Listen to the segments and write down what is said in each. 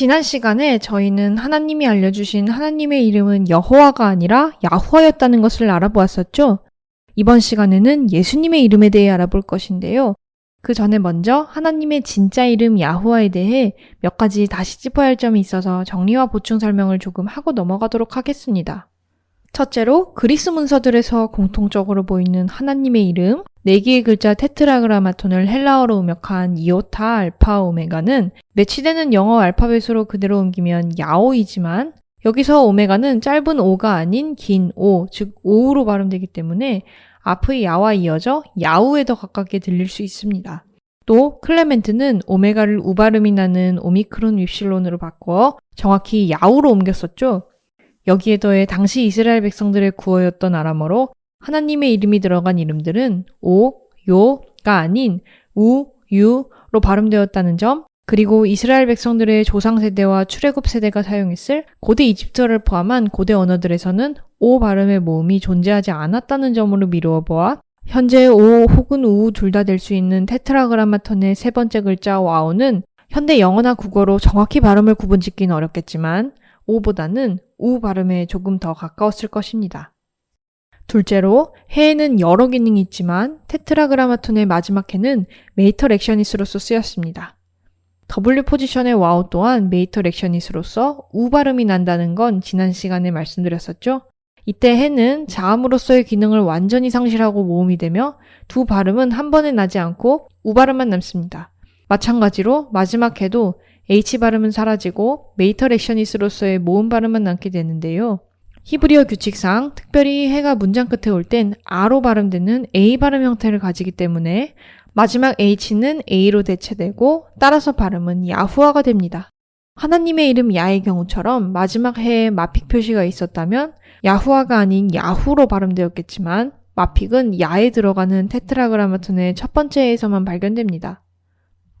지난 시간에 저희는 하나님이 알려주신 하나님의 이름은 여호와가 아니라 야후와였다는 것을 알아보았었죠. 이번 시간에는 예수님의 이름에 대해 알아볼 것인데요. 그 전에 먼저 하나님의 진짜 이름 야후와에 대해 몇 가지 다시 짚어야 할 점이 있어서 정리와 보충 설명을 조금 하고 넘어가도록 하겠습니다. 첫째로 그리스 문서들에서 공통적으로 보이는 하나님의 이름, 네 개의 글자 테트라그라마톤을 헬라어로 음역한 이오타, 알파, 오메가는 매치되는 영어 알파벳으로 그대로 옮기면 야오이지만 여기서 오메가는 짧은 오가 아닌 긴 오, 즉 오우로 발음되기 때문에 앞의 야와 이어져 야우에 더 가깝게 들릴 수 있습니다. 또 클레멘트는 오메가를 우발음이 나는 오미크론 윕실론으로 바꿔 정확히 야우로 옮겼었죠. 여기에 더해 당시 이스라엘 백성들의 구어였던 아람어로 하나님의 이름이 들어간 이름들은 오, 요가 아닌 우, 유로 발음되었다는 점, 그리고 이스라엘 백성들의 조상 세대와 출애굽 세대가 사용했을 고대 이집트어를 포함한 고대 언어들에서는 오 발음의 모음이 존재하지 않았다는 점으로 미루어 보아 현재 오 혹은 우 둘 다 될 수 있는 Tetragrammaton의 세 번째 글자 와우는 현대 영어나 국어로 정확히 발음을 구분짓기는 어렵겠지만 오보다는 우 발음에 조금 더 가까웠을 것입니다. 둘째로 해에는 여러 기능이 있지만 Tetragrammaton의 마지막 해는 mater lectionis로서 쓰였습니다. W 포지션의 와우 또한 mater lectionis로서 우 발음이 난다는 건 지난 시간에 말씀드렸었죠. 이때 해는 자음으로서의 기능을 완전히 상실하고 모음이 되며 두 발음은 한 번에 나지 않고 우 발음만 남습니다. 마찬가지로 마지막 해도 H 발음은 사라지고 메이터 렉셔니스로서의 모음 발음만 남게 되는데요. 히브리어 규칙상 특별히 해가 문장 끝에 올땐 R로 발음되는 A 발음 형태를 가지기 때문에 마지막 H는 A로 대체되고 따라서 발음은 야후아가 됩니다. 하나님의 이름 야의 경우처럼 마지막 해에 마픽 표시가 있었다면 야후아가 아닌 야후로 발음되었겠지만 마픽은 야에 들어가는 테트라그라마톤의 첫 번째 해에서만 발견됩니다.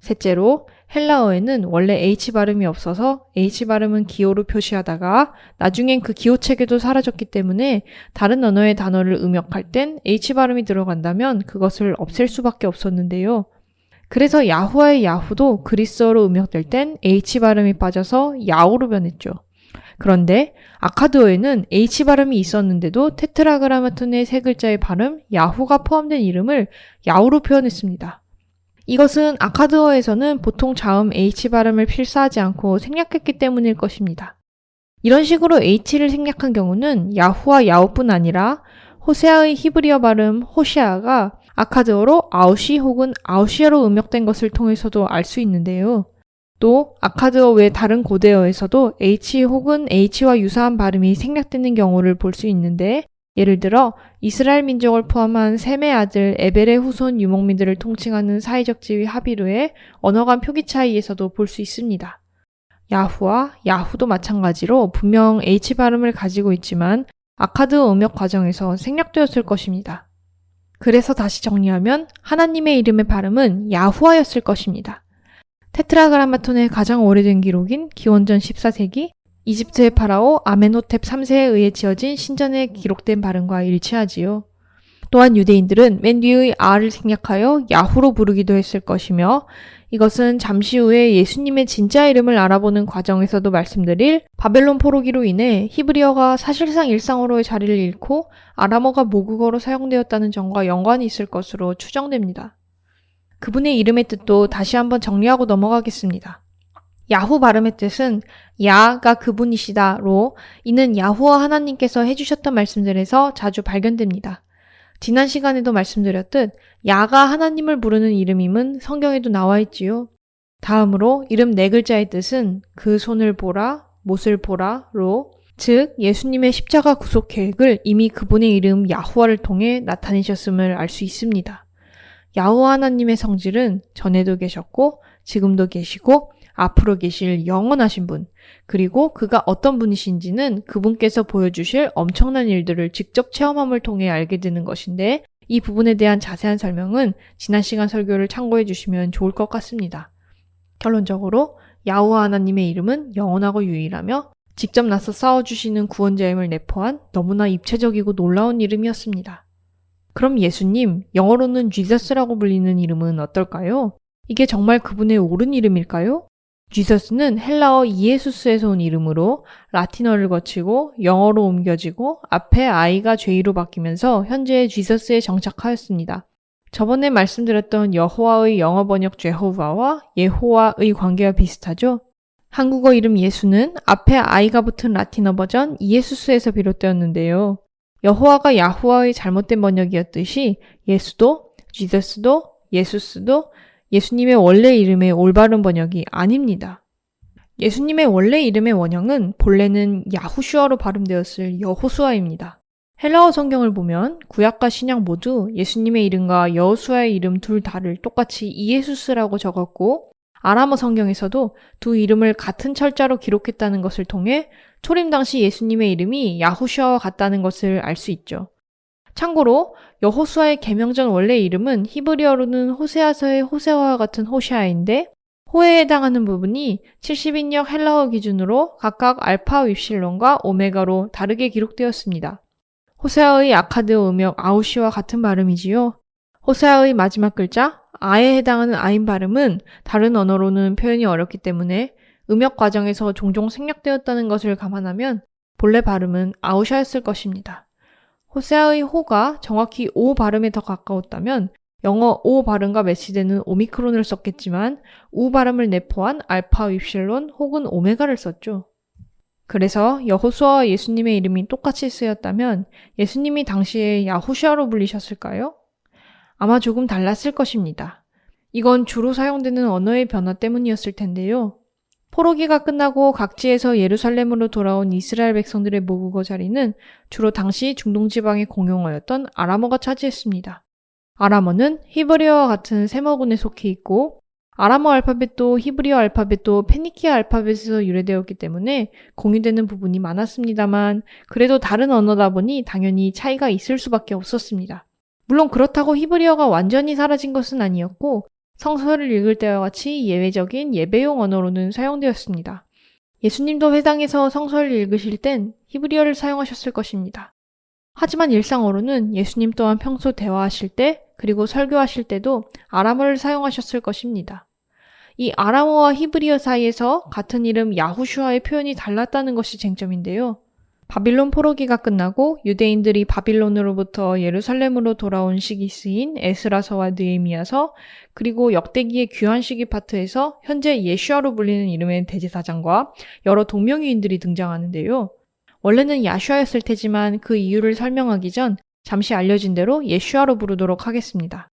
셋째로 헬라어에는 원래 H 발음이 없어서 H 발음은 기호로 표시하다가 나중엔 그 기호 체계도 사라졌기 때문에 다른 언어의 단어를 음역할 땐 H 발음이 들어간다면 그것을 없앨 수밖에 없었는데요. 그래서 야후와의 야후도 그리스어로 음역될 땐 H 발음이 빠져서 야오로 변했죠. 그런데 아카드어에는 H 발음이 있었는데도 테트라그라마톤의 세 글자의 발음 야후가 포함된 이름을 야우로 표현했습니다. 이것은 아카드어에서는 보통 자음 H 발음을 필사하지 않고 생략했기 때문일 것입니다. 이런 식으로 H를 생략한 경우는 야후와 야우뿐 아니라 호세아의 히브리어 발음 호시아가 아카드어로 아우시 혹은 아우시아로 음역된 것을 통해서도 알 수 있는데요. 또 아카드어 외 다른 고대어에서도 H 혹은 H와 유사한 발음이 생략되는 경우를 볼 수 있는데 예를 들어 이스라엘 민족을 포함한 셈의 아들 에벨의 후손 유목민들을 통칭하는 사회적 지위 하비루의 언어 간 표기 차이에서도 볼 수 있습니다. 야후와 야후도 마찬가지로 분명 H 발음을 가지고 있지만 아카드 음역 과정에서 생략되었을 것입니다. 그래서 다시 정리하면 하나님의 이름의 발음은 야후아였을 것입니다. 테트라그라마톤의 가장 오래된 기록인 기원전 14세기 이집트의 파라오 아멘호텝 3세에 의해 지어진 신전에 기록된 발음과 일치하지요. 또한 유대인들은 맨 뒤의 아를 생략하여 야후로 부르기도 했을 것이며 이것은 잠시 후에 예수님의 진짜 이름을 알아보는 과정에서도 말씀드릴 바벨론 포로기로 인해 히브리어가 사실상 일상어로의 자리를 잃고 아람어가 모국어로 사용되었다는 점과 연관이 있을 것으로 추정됩니다. 그분의 이름의 뜻도 다시 한번 정리하고 넘어가겠습니다. 야후 발음의 뜻은 야가 그분이시다로 이는 야후와 하나님께서 해주셨던 말씀들에서 자주 발견됩니다. 지난 시간에도 말씀드렸듯 야가 하나님을 부르는 이름임은 성경에도 나와 있지요. 다음으로 이름 네 글자의 뜻은 그 손을 보라, 못을 보라로 즉 예수님의 십자가 구속 계획을 이미 그분의 이름 야후와를 통해 나타내셨음을 알 수 있습니다. 야후와 하나님의 성질은 전에도 계셨고 지금도 계시고 앞으로 계실 영원하신 분, 그리고 그가 어떤 분이신지는 그분께서 보여주실 엄청난 일들을 직접 체험함을 통해 알게 되는 것인데 이 부분에 대한 자세한 설명은 지난 시간 설교를 참고해 주시면 좋을 것 같습니다. 결론적으로 야후와 하나님의 이름은 영원하고 유일하며 직접 나서 싸워주시는 구원자임을 내포한 너무나 입체적이고 놀라운 이름이었습니다. 그럼 예수님, 영어로는 지저스라고 불리는 이름은 어떨까요? 이게 정말 그분의 옳은 이름일까요? 지서스는 헬라어 이에수스에서 온 이름으로 라틴어를 거치고 영어로 옮겨지고 앞에 아이가 죄이로 바뀌면서 현재 지서스에 정착하였습니다. 저번에 말씀드렸던 여호와의 영어 번역 제호바와 예호와의 관계와 비슷하죠? 한국어 이름 예수는 앞에 아이가 붙은 라틴어 버전 이에수스에서 비롯되었는데요. 여호와가 야후와의 잘못된 번역이었듯이 예수도, 지저스도, 예수스도 예수님의 원래 이름의 올바른 번역이 아닙니다. 예수님의 원래 이름의 원형은 본래는 야후슈아로 발음되었을 여호수아입니다. 헬라어 성경을 보면 구약과 신약 모두 예수님의 이름과 여호수아의 이름 둘 다를 똑같이 이에수스라고 적었고 아람어 성경에서도 두 이름을 같은 철자로 기록했다는 것을 통해 초림 당시 예수님의 이름이 야후슈아와 같다는 것을 알 수 있죠. 참고로 여호수아의 개명전 원래 이름은 히브리어로는 호세아서의 호세아와 같은 호시아인데 호에 해당하는 부분이 70인역 헬라어 기준으로 각각 알파 윕실론과 오메가로 다르게 기록되었습니다. 호세아의 아카드 음역 아우시와 같은 발음이지요. 호세아의 마지막 글자 아에 해당하는 아인 발음은 다른 언어로는 표현이 어렵기 때문에 음역 과정에서 종종 생략되었다는 것을 감안하면 본래 발음은 아우샤였을 것입니다. 호세아의 호가 정확히 오 발음에 더 가까웠다면 영어 오 발음과 매치되는 오미크론을 썼겠지만 우 발음을 내포한 알파 윕실론 혹은 오메가를 썼죠. 그래서 여호수아와 예수님의 이름이 똑같이 쓰였다면 예수님이 당시에 야후시아로 불리셨을까요? 아마 조금 달랐을 것입니다. 이건 주로 사용되는 언어의 변화 때문이었을 텐데요. 포로기가 끝나고 각지에서 예루살렘으로 돌아온 이스라엘 백성들의 모국어 자리는 주로 당시 중동 지방의 공용어였던 아람어가 차지했습니다. 아람어는 히브리어와 같은 세머군에 속해 있고 아람어 알파벳도 히브리어 알파벳도 페니키아 알파벳에서 유래되었기 때문에 공유되는 부분이 많았습니다만 그래도 다른 언어다 보니 당연히 차이가 있을 수밖에 없었습니다. 물론 그렇다고 히브리어가 완전히 사라진 것은 아니었고 성서를 읽을 때와 같이 예외적인 예배용 언어로는 사용되었습니다. 예수님도 회당에서 성서를 읽으실 땐 히브리어를 사용하셨을 것입니다. 하지만 일상어로는 예수님 또한 평소 대화하실 때 그리고 설교하실 때도 아람어를 사용하셨을 것입니다. 이 아람어와 히브리어 사이에서 같은 이름 야후슈아의 표현이 달랐다는 것이 쟁점인데요. 바빌론 포로기가 끝나고 유대인들이 바빌론으로부터 예루살렘으로 돌아온 시기 쓰인 에스라서와 느에미야서 그리고 역대기의 귀환 시기 파트에서 현재 예슈아로 불리는 이름의 대제사장과 여러 동명이인들이 등장하는데요. 원래는 야슈아였을 테지만 그 이유를 설명하기 전 잠시 알려진 대로 예슈아로 부르도록 하겠습니다.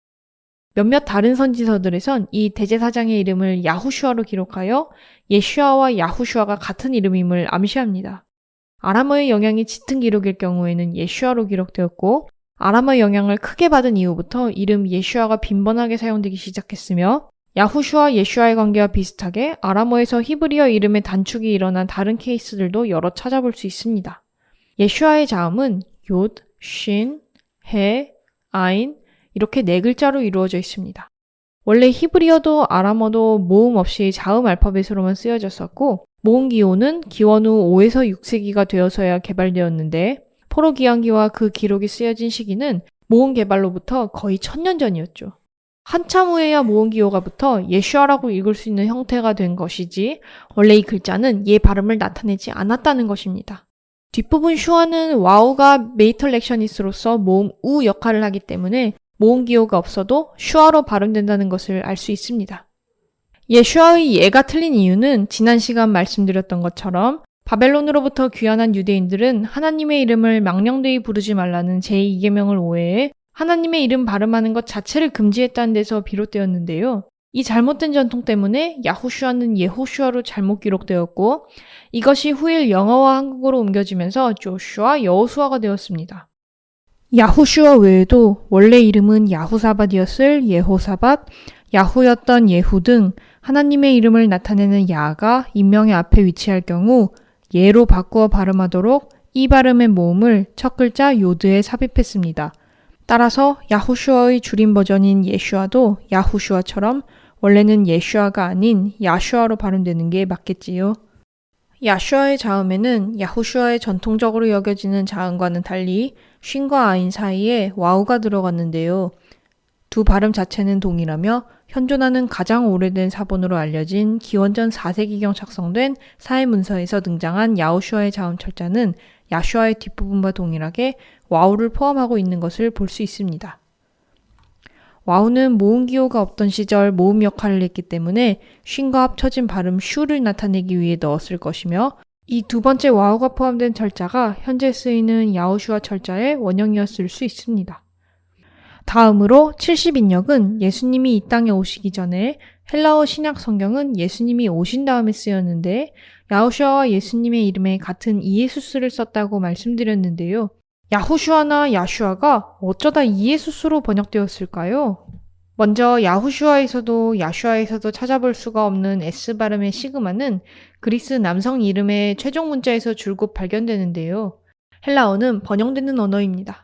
몇몇 다른 선지서들에선 이 대제사장의 이름을 야후슈아로 기록하여 예슈아와 야후슈아가 같은 이름임을 암시합니다. 아람어의 영향이 짙은 기록일 경우에는 예슈아로 기록되었고 아람어 영향을 크게 받은 이후부터 이름 예슈아가 빈번하게 사용되기 시작했으며 야후슈와 예슈아의 관계와 비슷하게 아람어에서 히브리어 이름의 단축이 일어난 다른 케이스들도 여러 찾아볼 수 있습니다. 예슈아의 자음은 요, 쉰, 해, 아인 이렇게 네 글자로 이루어져 있습니다. 원래 히브리어도 아람어도 모음 없이 자음 알파벳으로만 쓰여졌었고 모음 기호는 기원 후 5에서 6세기가 되어서야 개발되었는데 포로 귀환기와 그 기록이 쓰여진 시기는 모음 개발로부터 거의 천년 전이었죠. 한참 후에야 모음 기호가 붙어 예슈아라고 읽을 수 있는 형태가 된 것이지 원래 이 글자는 예 발음을 나타내지 않았다는 것입니다. 뒷부분 슈아는 와우가 mater lectionis로서 모음 우 역할을 하기 때문에 모음 기호가 없어도 슈아로 발음된다는 것을 알 수 있습니다. 예슈아의 예가 틀린 이유는 지난 시간 말씀드렸던 것처럼 바벨론으로부터 귀환한 유대인들은 하나님의 이름을 망령되이 부르지 말라는 제2계명을 오해해 하나님의 이름 발음하는 것 자체를 금지했다는 데서 비롯되었는데요. 이 잘못된 전통 때문에 야후슈아는 예호슈아로 잘못 기록되었고 이것이 후일 영어와 한국어로 옮겨지면서 조슈아, 여호수아가 되었습니다. 야후슈아 외에도 원래 이름은 야후사밧이었을 예호사밧, 야후였던 예후 등 하나님의 이름을 나타내는 야가 인명의 앞에 위치할 경우 예로 바꾸어 발음하도록 이 발음의 모음을 첫 글자 요드에 삽입했습니다. 따라서 야후슈아의 줄임 버전인 예슈아도 야후슈아처럼 원래는 예슈아가 아닌 야슈아로 발음되는 게 맞겠지요. 야슈아의 자음에는 야후슈아의 전통적으로 여겨지는 자음과는 달리 쉰과 아인 사이에 와우가 들어갔는데요. 두 발음 자체는 동일하며 현존하는 가장 오래된 사본으로 알려진 기원전 4세기경 작성된 사회문서에서 등장한 야호슈아의 자음 철자는 야슈아의 뒷부분과 동일하게 와우를 포함하고 있는 것을 볼 수 있습니다. 와우는 모음 기호가 없던 시절 모음 역할을 했기 때문에 쉰과 합쳐진 발음 슈를 나타내기 위해 넣었을 것이며 이 두 번째 와우가 포함된 철자가 현재 쓰이는 야호슈아 철자의 원형이었을 수 있습니다. 다음으로 70인역은 예수님이 이 땅에 오시기 전에 헬라어 신약 성경은 예수님이 오신 다음에 쓰였는데 야호슈아와 예수님의 이름에 같은 이예수스를 썼다고 말씀드렸는데요. 야후슈아나 야슈아가 어쩌다 이예수스로 번역되었을까요? 먼저 야후슈아에서도 야슈아에서도 찾아볼 수가 없는 S 발음의 시그마는 그리스 남성 이름의 최종 문자에서 줄곧 발견되는데요. 헬라어는 번영되는 언어입니다.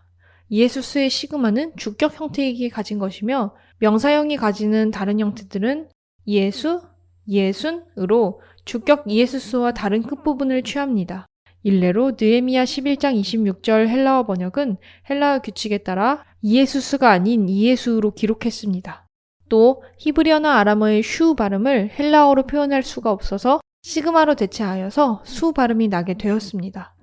이에수스의 시그마는 주격 형태이기에 가진 것이며 명사형이 가지는 다른 형태들은 이에수, 이에순으로 주격 이에수스와 다른 끝부분을 취합니다. 일례로 느에미야 11장 26절 헬라어 번역은 헬라어 규칙에 따라 이에수스가 아닌 이에수로 기록했습니다. 또 히브리어나 아람어의 슈 발음을 헬라어로 표현할 수가 없어서 시그마로 대체하여서 수 발음이 나게 되었습니다.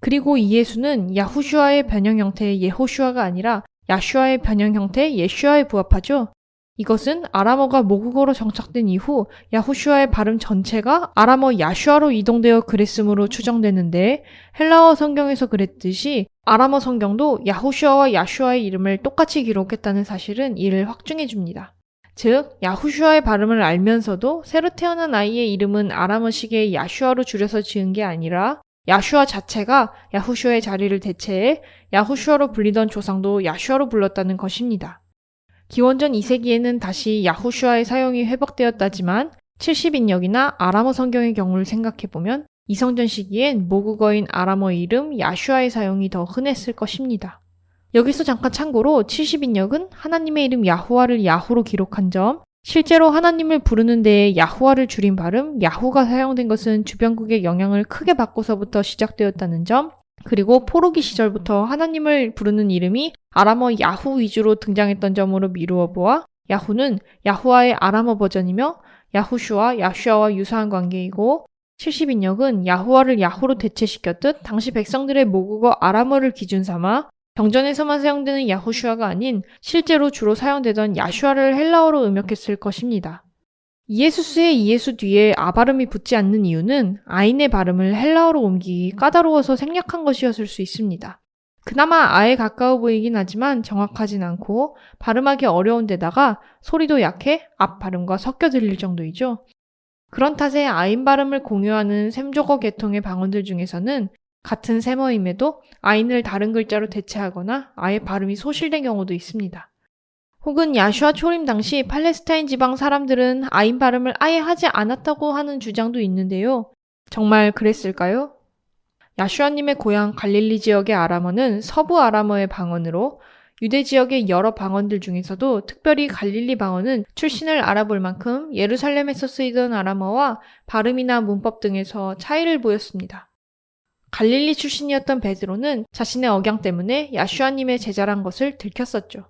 그리고 이 예수는 야후슈아의 변형 형태의 예호슈아가 아니라 야슈아의 변형 형태 예슈아에 부합하죠. 이것은 아람어가 모국어로 정착된 이후 야후슈아의 발음 전체가 아람어 야슈아로 이동되어 그랬으므로 추정되는데 헬라어 성경에서 그랬듯이 아람어 성경도 야후슈아와 야슈아의 이름을 똑같이 기록했다는 사실은 이를 확증해 줍니다. 즉, 야후슈아의 발음을 알면서도 새로 태어난 아이의 이름은 아람어식의 야슈아로 줄여서 지은 게 아니라 야슈아 자체가 야후슈아의 자리를 대체해 야후슈아로 불리던 조상도 야슈아로 불렀다는 것입니다. 기원전 2세기에는 다시 야후슈아의 사용이 회복되었다지만 70인역이나 아람어 성경의 경우를 생각해보면 이성전 시기엔 모국어인 아람어 이름 야슈아의 사용이 더 흔했을 것입니다. 여기서 잠깐 참고로 70인역은 하나님의 이름 야후와를 야후로 기록한 점, 실제로 하나님을 부르는 데에 야후와를 줄인 발음 야후가 사용된 것은 주변국의 영향을 크게 받고서부터 시작되었다는 점, 그리고 포로기 시절부터 하나님을 부르는 이름이 아람어 야후 위주로 등장했던 점으로 미루어 보아 야후는 야후와의 아람어 버전이며 야후슈와 야슈아와 유사한 관계이고 70인역은 야후와를 야후로 대체시켰듯 당시 백성들의 모국어 아람어를 기준 삼아 경전에서만 사용되는 야후슈아가 아닌 실제로 주로 사용되던 야슈아를 헬라어로 음역했을 것입니다. 이예수스의 이예수 뒤에 아 발음이 붙지 않는 이유는 아인의 발음을 헬라어로 옮기기 까다로워서 생략한 것이었을 수 있습니다. 그나마 아에 가까워 보이긴 하지만 정확하진 않고 발음하기 어려운 데다가 소리도 약해 앞 발음과 섞여 들릴 정도이죠. 그런 탓에 아인 발음을 공유하는 샘조거 계통의 방언들 중에서는 같은 세머임에도 아인을 다른 글자로 대체하거나 아예 발음이 소실된 경우도 있습니다. 혹은 야슈아 초림 당시 팔레스타인 지방 사람들은 아인 발음을 아예 하지 않았다고 하는 주장도 있는데요. 정말 그랬을까요? 야슈아님의 고향 갈릴리 지역의 아람어는 서부 아람어의 방언으로 유대 지역의 여러 방언들 중에서도 특별히 갈릴리 방언은 출신을 알아볼 만큼 예루살렘에서 쓰이던 아람어와 발음이나 문법 등에서 차이를 보였습니다. 갈릴리 출신이었던 베드로는 자신의 억양 때문에 야슈아님의 제자란 것을 들켰었죠.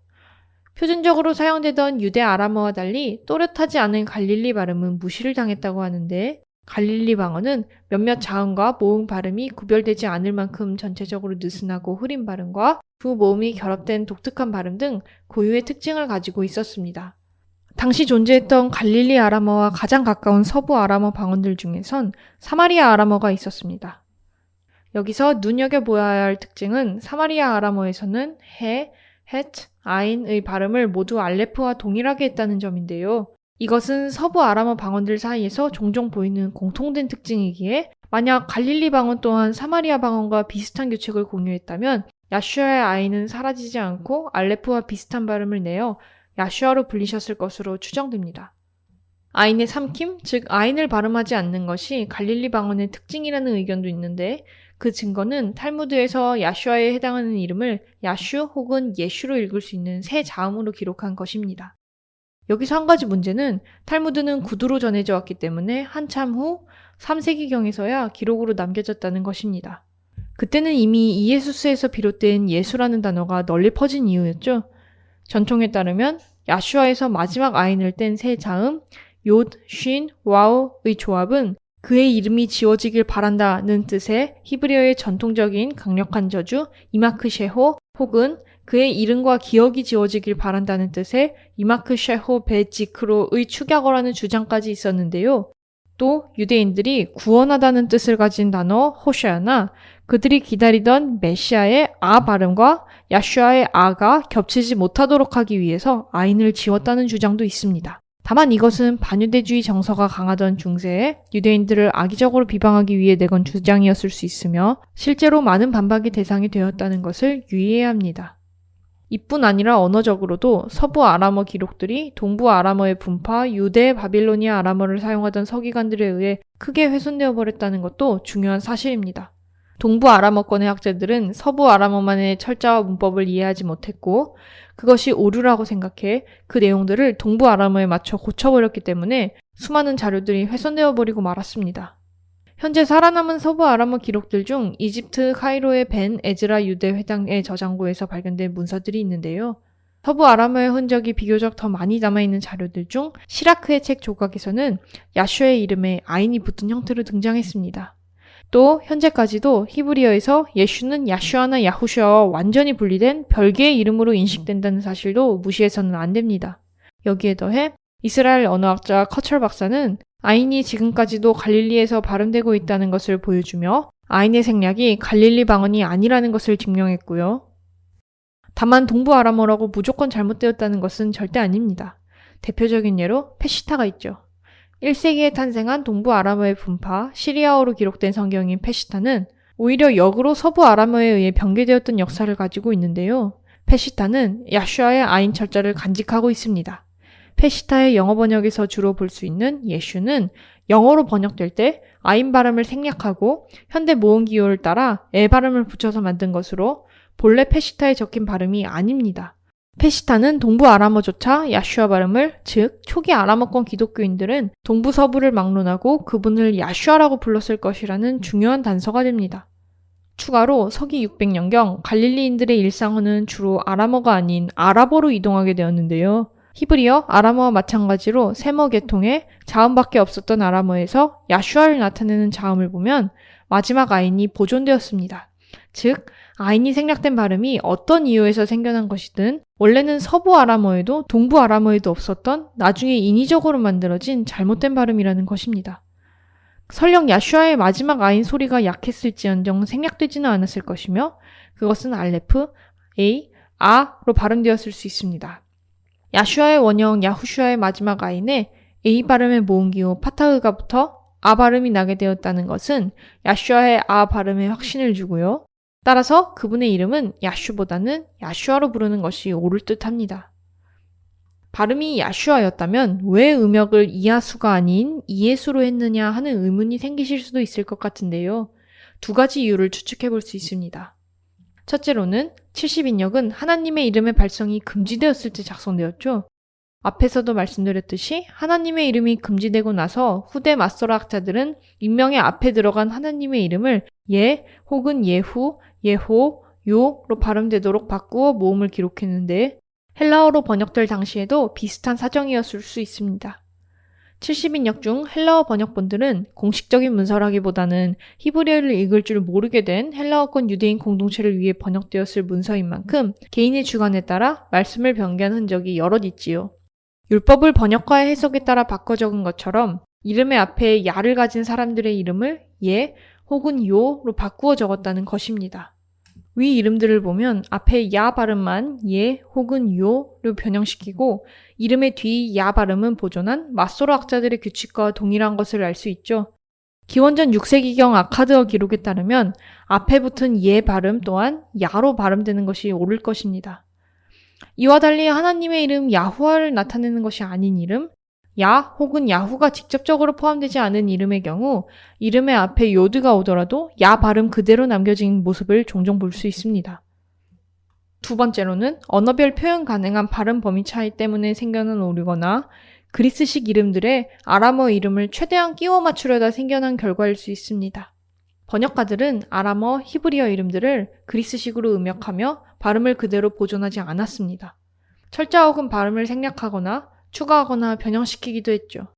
표준적으로 사용되던 유대 아람어와 달리 또렷하지 않은 갈릴리 발음은 무시를 당했다고 하는데 갈릴리 방언은 몇몇 자음과 모음 발음이 구별되지 않을 만큼 전체적으로 느슨하고 흐린 발음과 두 모음이 결합된 독특한 발음 등 고유의 특징을 가지고 있었습니다. 당시 존재했던 갈릴리 아람어와 가장 가까운 서부 아람어 방언들 중에선 사마리아 아람어가 있었습니다. 여기서 눈여겨보아야 할 특징은 사마리아 아람어에서는 해, 헷, 아인의 발음을 모두 알레프와 동일하게 했다는 점인데요. 이것은 서부 아람어 방언들 사이에서 종종 보이는 공통된 특징이기에 만약 갈릴리 방언 또한 사마리아 방언과 비슷한 규칙을 공유했다면 야슈아의 아이는 사라지지 않고 알레프와 비슷한 발음을 내어 야슈아로 불리셨을 것으로 추정됩니다. 아인의 삼킴, 즉 아인을 발음하지 않는 것이 갈릴리 방언의 특징이라는 의견도 있는데 그 증거는 탈무드에서 야슈아에 해당하는 이름을 야슈 혹은 예슈로 읽을 수 있는 새 자음으로 기록한 것입니다. 여기서 한 가지 문제는 탈무드는 구두로 전해져 왔기 때문에 한참 후 3세기경에서야 기록으로 남겨졌다는 것입니다. 그때는 이미 이예수스에서 비롯된 예수라는 단어가 널리 퍼진 이유였죠. 전통에 따르면 야슈아에서 마지막 아인을 뗀 세 자음 욤, 쉰, 와우의 조합은 그의 이름이 지워지길 바란다는 뜻의 히브리어의 전통적인 강력한 저주 이마크 셰호 혹은 그의 이름과 기억이 지워지길 바란다는 뜻의 이마크 셰호 베지크로의 축약어라는 주장까지 있었는데요. 또 유대인들이 구원하다는 뜻을 가진 단어 호샤나 그들이 기다리던 메시아의 아 발음과 야슈아의 아가 겹치지 못하도록 하기 위해서 아인을 지웠다는 주장도 있습니다. 다만 이것은 반유대주의 정서가 강하던 중세에 유대인들을 악의적으로 비방하기 위해 내건 주장이었을 수 있으며 실제로 많은 반박의 대상이 되었다는 것을 유의해야 합니다. 이뿐 아니라 언어적으로도 서부 아람어 기록들이 동부 아람어의 분파 유대 바빌로니아 아람어를 사용하던 서기관들에 의해 크게 훼손되어 버렸다는 것도 중요한 사실입니다. 동부 아람어권의 학자들은 서부 아람어만의 철자와 문법을 이해하지 못했고 그것이 오류라고 생각해 그 내용들을 동부 아람어에 맞춰 고쳐버렸기 때문에 수많은 자료들이 훼손되어 버리고 말았습니다. 현재 살아남은 서부 아람어 기록들 중 이집트 카이로의 벤 에즈라 유대 회당의 저장고에서 발견된 문서들이 있는데요. 서부 아람어의 흔적이 비교적 더 많이 남아있는 자료들 중 시라크의 책 조각에서는 야슈의 이름에 아인이 붙은 형태로 등장했습니다. 또 현재까지도 히브리어에서 예슈는 야슈아나 야후슈아와 완전히 분리된 별개의 이름으로 인식된다는 사실도 무시해서는 안 됩니다. 여기에 더해 이스라엘 언어학자 커철 박사는 아인이 지금까지도 갈릴리에서 발음되고 있다는 것을 보여주며 아인의 생략이 갈릴리 방언이 아니라는 것을 증명했고요. 다만 동부 아람어라고 무조건 잘못되었다는 것은 절대 아닙니다. 대표적인 예로 페시타가 있죠. 1세기에 탄생한 동부 아람어의 분파 시리아어로 기록된 성경인 페시타는 오히려 역으로 서부 아람어에 의해 변개되었던 역사를 가지고 있는데요. 페시타는 야슈아의 아인 철자를 간직하고 있습니다. 페시타의 영어 번역에서 주로 볼 수 있는 예슈는 영어로 번역될 때 아인 발음을 생략하고 현대 모음 기호를 따라 에 발음을 붙여서 만든 것으로 본래 페시타에 적힌 발음이 아닙니다. 페시타는 동부 아람어조차 야슈아 발음을 즉 초기 아람어권 기독교인들은 동부 서부를 막론하고 그분을 야슈아라고 불렀을 것이라는 중요한 단서가 됩니다. 추가로 서기 600년경 갈릴리인들의 일상어는 주로 아람어가 아닌 아랍어로 이동하게 되었는데요. 히브리어, 아람어와 마찬가지로 세머 계통에 자음밖에 없었던 아람어에서 야슈아를 나타내는 자음을 보면 마지막 아인이 보존되었습니다. 즉, 아인이 생략된 발음이 어떤 이유에서 생겨난 것이든 원래는 서부 아람어에도 동부 아람어에도 없었던 나중에 인위적으로 만들어진 잘못된 발음이라는 것입니다. 설령 야슈아의 마지막 아인 소리가 약했을지언정 생략되지는 않았을 것이며 그것은 알레프, A, 아로 발음되었을 수 있습니다. 야슈아의 원형 야후슈아의 마지막 아인에 A 발음의 모음기호 파타흐가 붙어 아 발음이 나게 되었다는 것은 야슈아의 아 발음에 확신을 주고요. 따라서 그분의 이름은 야슈보다는 야슈아로 부르는 것이 옳을 듯 합니다. 발음이 야슈아였다면 왜 음역을 이하수가 아닌 이예수로 했느냐 하는 의문이 생기실 수도 있을 것 같은데요. 두 가지 이유를 추측해 볼 수 있습니다. 첫째로는 70인역은 하나님의 이름의 발성이 금지되었을 때 작성되었죠. 앞에서도 말씀드렸듯이 하나님의 이름이 금지되고 나서 후대 마소라 학자들은 인명의 앞에 들어간 하나님의 이름을 예 혹은 예후, 예호, 요로 발음되도록 바꾸어 모음을 기록했는데 헬라어로 번역될 당시에도 비슷한 사정이었을 수 있습니다. 70인역 중 헬라어 번역본들은 공식적인 문서라기보다는 히브리어를 읽을 줄 모르게 된 헬라어권 유대인 공동체를 위해 번역되었을 문서인 만큼 개인의 주관에 따라 말씀을 변개한 흔적이 여럿 있지요. 율법을 번역과의 해석에 따라 바꿔 적은 것처럼 이름의 앞에 야를 가진 사람들의 이름을 예 혹은 요로 바꾸어 적었다는 것입니다. 위 이름들을 보면 앞에 야 발음만 예 혹은 요로 변형시키고 이름의 뒤 야 발음은 보존한 마소로 학자들의 규칙과 동일한 것을 알 수 있죠. 기원전 6세기경 아카드어 기록에 따르면 앞에 붙은 예 발음 또한 야로 발음되는 것이 옳을 것입니다. 이와 달리 하나님의 이름 야후아를 나타내는 것이 아닌 이름, 야 혹은 야후가 직접적으로 포함되지 않은 이름의 경우 이름의 앞에 요드가 오더라도 야 발음 그대로 남겨진 모습을 종종 볼 수 있습니다. 두 번째로는 언어별 표현 가능한 발음 범위 차이 때문에 생겨난 오류거나 그리스식 이름들의 아람어 이름을 최대한 끼워 맞추려다 생겨난 결과일 수 있습니다. 번역가들은 아람어, 히브리어 이름들을 그리스식으로 음역하며 발음을 그대로 보존하지 않았습니다. 철자 혹은 발음을 생략하거나 추가하거나 변형시키기도 했죠.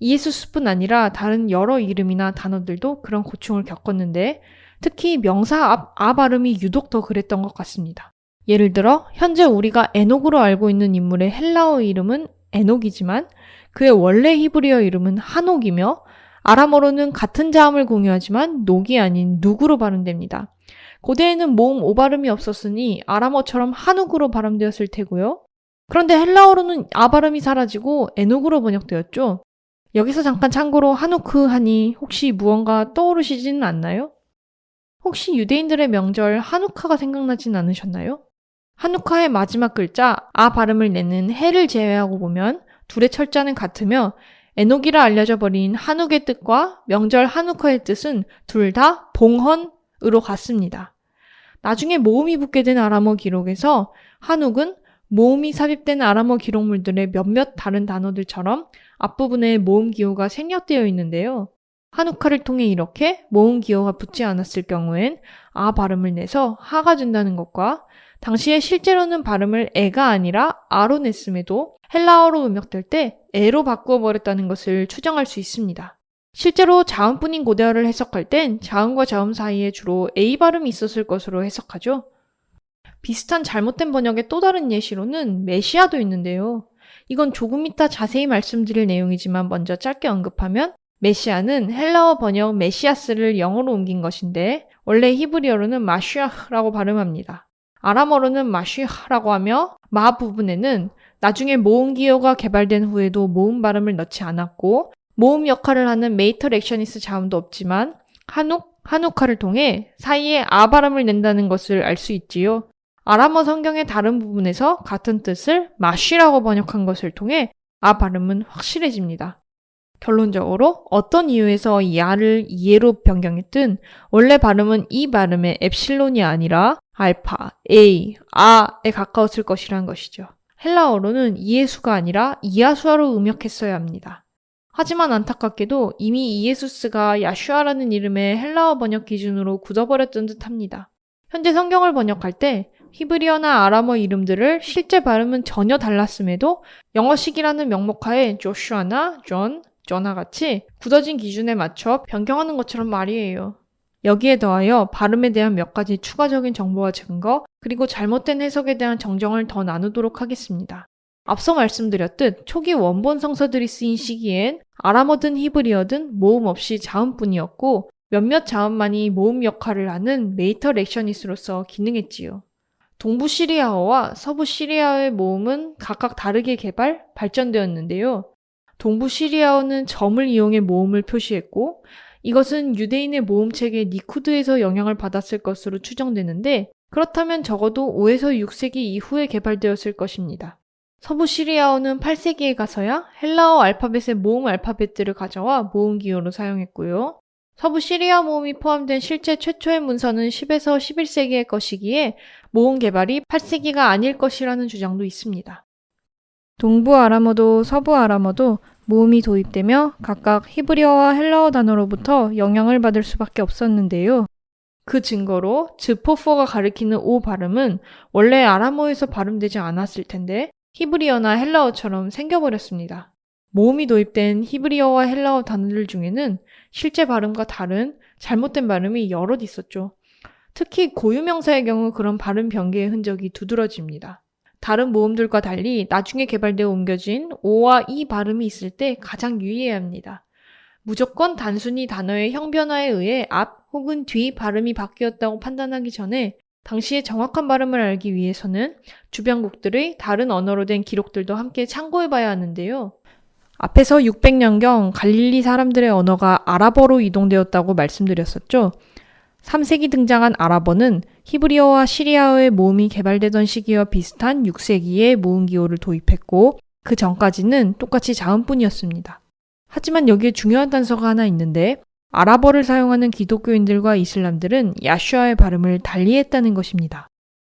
이에수스뿐 아니라 다른 여러 이름이나 단어들도 그런 고충을 겪었는데 특히 명사 앞 아 발음이 유독 더 그랬던 것 같습니다. 예를 들어 현재 우리가 에녹으로 알고 있는 인물의 헬라어 이름은 에녹이지만 그의 원래 히브리어 이름은 한옥이며 아람어로는 같은 자음을 공유하지만 녹이 아닌 누구로 발음됩니다. 고대에는 모음 오발음이 없었으니 아람어처럼 한옥으로 발음되었을 테고요. 그런데 헬라어로는 아 발음이 사라지고 에녹으로 번역되었죠. 여기서 잠깐 참고로 한우크 하니 혹시 무언가 떠오르시지는 않나요? 혹시 유대인들의 명절 한우카가 생각나진 않으셨나요? 한우카의 마지막 글자 아 발음을 내는 해를 제외하고 보면 둘의 철자는 같으며 에녹이라 알려져 버린 한욱의 뜻과 명절 한우카의 뜻은 둘 다 봉헌으로 같습니다. 나중에 모음이 붙게 된 아람어 기록에서 한욱은 모음이 삽입된 아람어 기록물들의 몇몇 다른 단어들처럼 앞부분에 모음 기호가 생략되어 있는데요. 한우카를 통해 이렇게 모음 기호가 붙지 않았을 경우엔 아 발음을 내서 하가 된다는 것과 당시에 실제로는 발음을 에가 아니라 아로 냈음에도 헬라어로 음역될 때 에로 바꾸어 버렸다는 것을 추정할 수 있습니다. 실제로 자음뿐인 고대어를 해석할 땐 자음과 자음 사이에 주로 A 발음이 있었을 것으로 해석하죠. 비슷한 잘못된 번역의 또 다른 예시로는 메시아도 있는데요. 이건 조금 이따 자세히 말씀드릴 내용이지만 먼저 짧게 언급하면 메시아는 헬라어 번역 메시아스를 영어로 옮긴 것인데 원래 히브리어로는 마슈아라고 발음합니다. 아람어로는 마슈아라고 하며 마 부분에는 나중에 모음 기호가 개발된 후에도 모음 발음을 넣지 않았고 모음 역할을 하는 mater lectionis 자음도 없지만 한욱, 한욱화를 통해 사이에 아 발음을 낸다는 것을 알 수 있지요. 아람어 성경의 다른 부분에서 같은 뜻을 마쉬라고 번역한 것을 통해 아 발음은 확실해집니다. 결론적으로 어떤 이유에서 야를 이해로 변경했든 원래 발음은 이 발음의 엡실론이 아니라 알파, A, 아에 가까웠을 것이란 것이죠. 헬라어로는 이예수가 아니라 이야수아로 음역했어야 합니다. 하지만 안타깝게도 이미 이예수스가 야슈아라는 이름의 헬라어 번역 기준으로 굳어버렸던 듯합니다. 현재 성경을 번역할 때 히브리어나 아람어 이름들을 실제 발음은 전혀 달랐음에도 영어식이라는 명목하에 조슈아나 존, 저나 같이 굳어진 기준에 맞춰 변경하는 것처럼 말이에요. 여기에 더하여 발음에 대한 몇 가지 추가적인 정보와 증거, 그리고 잘못된 해석에 대한 정정을 더 나누도록 하겠습니다. 앞서 말씀드렸듯 초기 원본 성서들이 쓰인 시기엔 아람어든 히브리어든 모음 없이 자음뿐이었고 몇몇 자음만이 모음 역할을 하는 mater lectionis로서 기능했지요. 동부 시리아어와 서부 시리아어의 모음은 각각 다르게 개발, 발전되었는데요. 동부 시리아어는 점을 이용해 모음을 표시했고 이것은 유대인의 모음체계 니쿠드에서 영향을 받았을 것으로 추정되는데 그렇다면 적어도 5에서 6세기 이후에 개발되었을 것입니다. 서부 시리아어는 8세기에 가서야 헬라어 알파벳의 모음 알파벳들을 가져와 모음 기호로 사용했고요. 서부 시리아 모음이 포함된 실제 최초의 문서는 10에서 11세기의 것이기에 모음 개발이 8세기가 아닐 것이라는 주장도 있습니다. 동부 아람어도 서부 아람어도 모음이 도입되며 각각 히브리어와 헬라어 단어로부터 영향을 받을 수밖에 없었는데요. 그 증거로 즈포퍼가 가리키는 오 발음은 원래 아람어에서 발음되지 않았을 텐데 히브리어나 헬라어처럼 생겨버렸습니다. 모음이 도입된 히브리어와 헬라어 단어들 중에는 실제 발음과 다른 잘못된 발음이 여럿 있었죠. 특히 고유명사의 경우 그런 발음 변개의 흔적이 두드러집니다. 다른 모음들과 달리 나중에 개발되어 옮겨진 O와 E 발음이 있을 때 가장 유의해야 합니다. 무조건 단순히 단어의 형변화에 의해 앞 혹은 뒤 발음이 바뀌었다고 판단하기 전에 당시의 정확한 발음을 알기 위해서는 주변국들의 다른 언어로 된 기록들도 함께 참고해 봐야 하는데요. 앞에서 600년경 갈릴리 사람들의 언어가 아랍어로 이동되었다고 말씀드렸었죠. 3세기 등장한 아랍어는 히브리어와 시리아어의 모음이 개발되던 시기와 비슷한 6세기에 모음 기호를 도입했고 그 전까지는 똑같이 자음뿐이었습니다. 하지만 여기에 중요한 단서가 하나 있는데 아랍어를 사용하는 기독교인들과 이슬람들은 야슈아의 발음을 달리했다는 것입니다.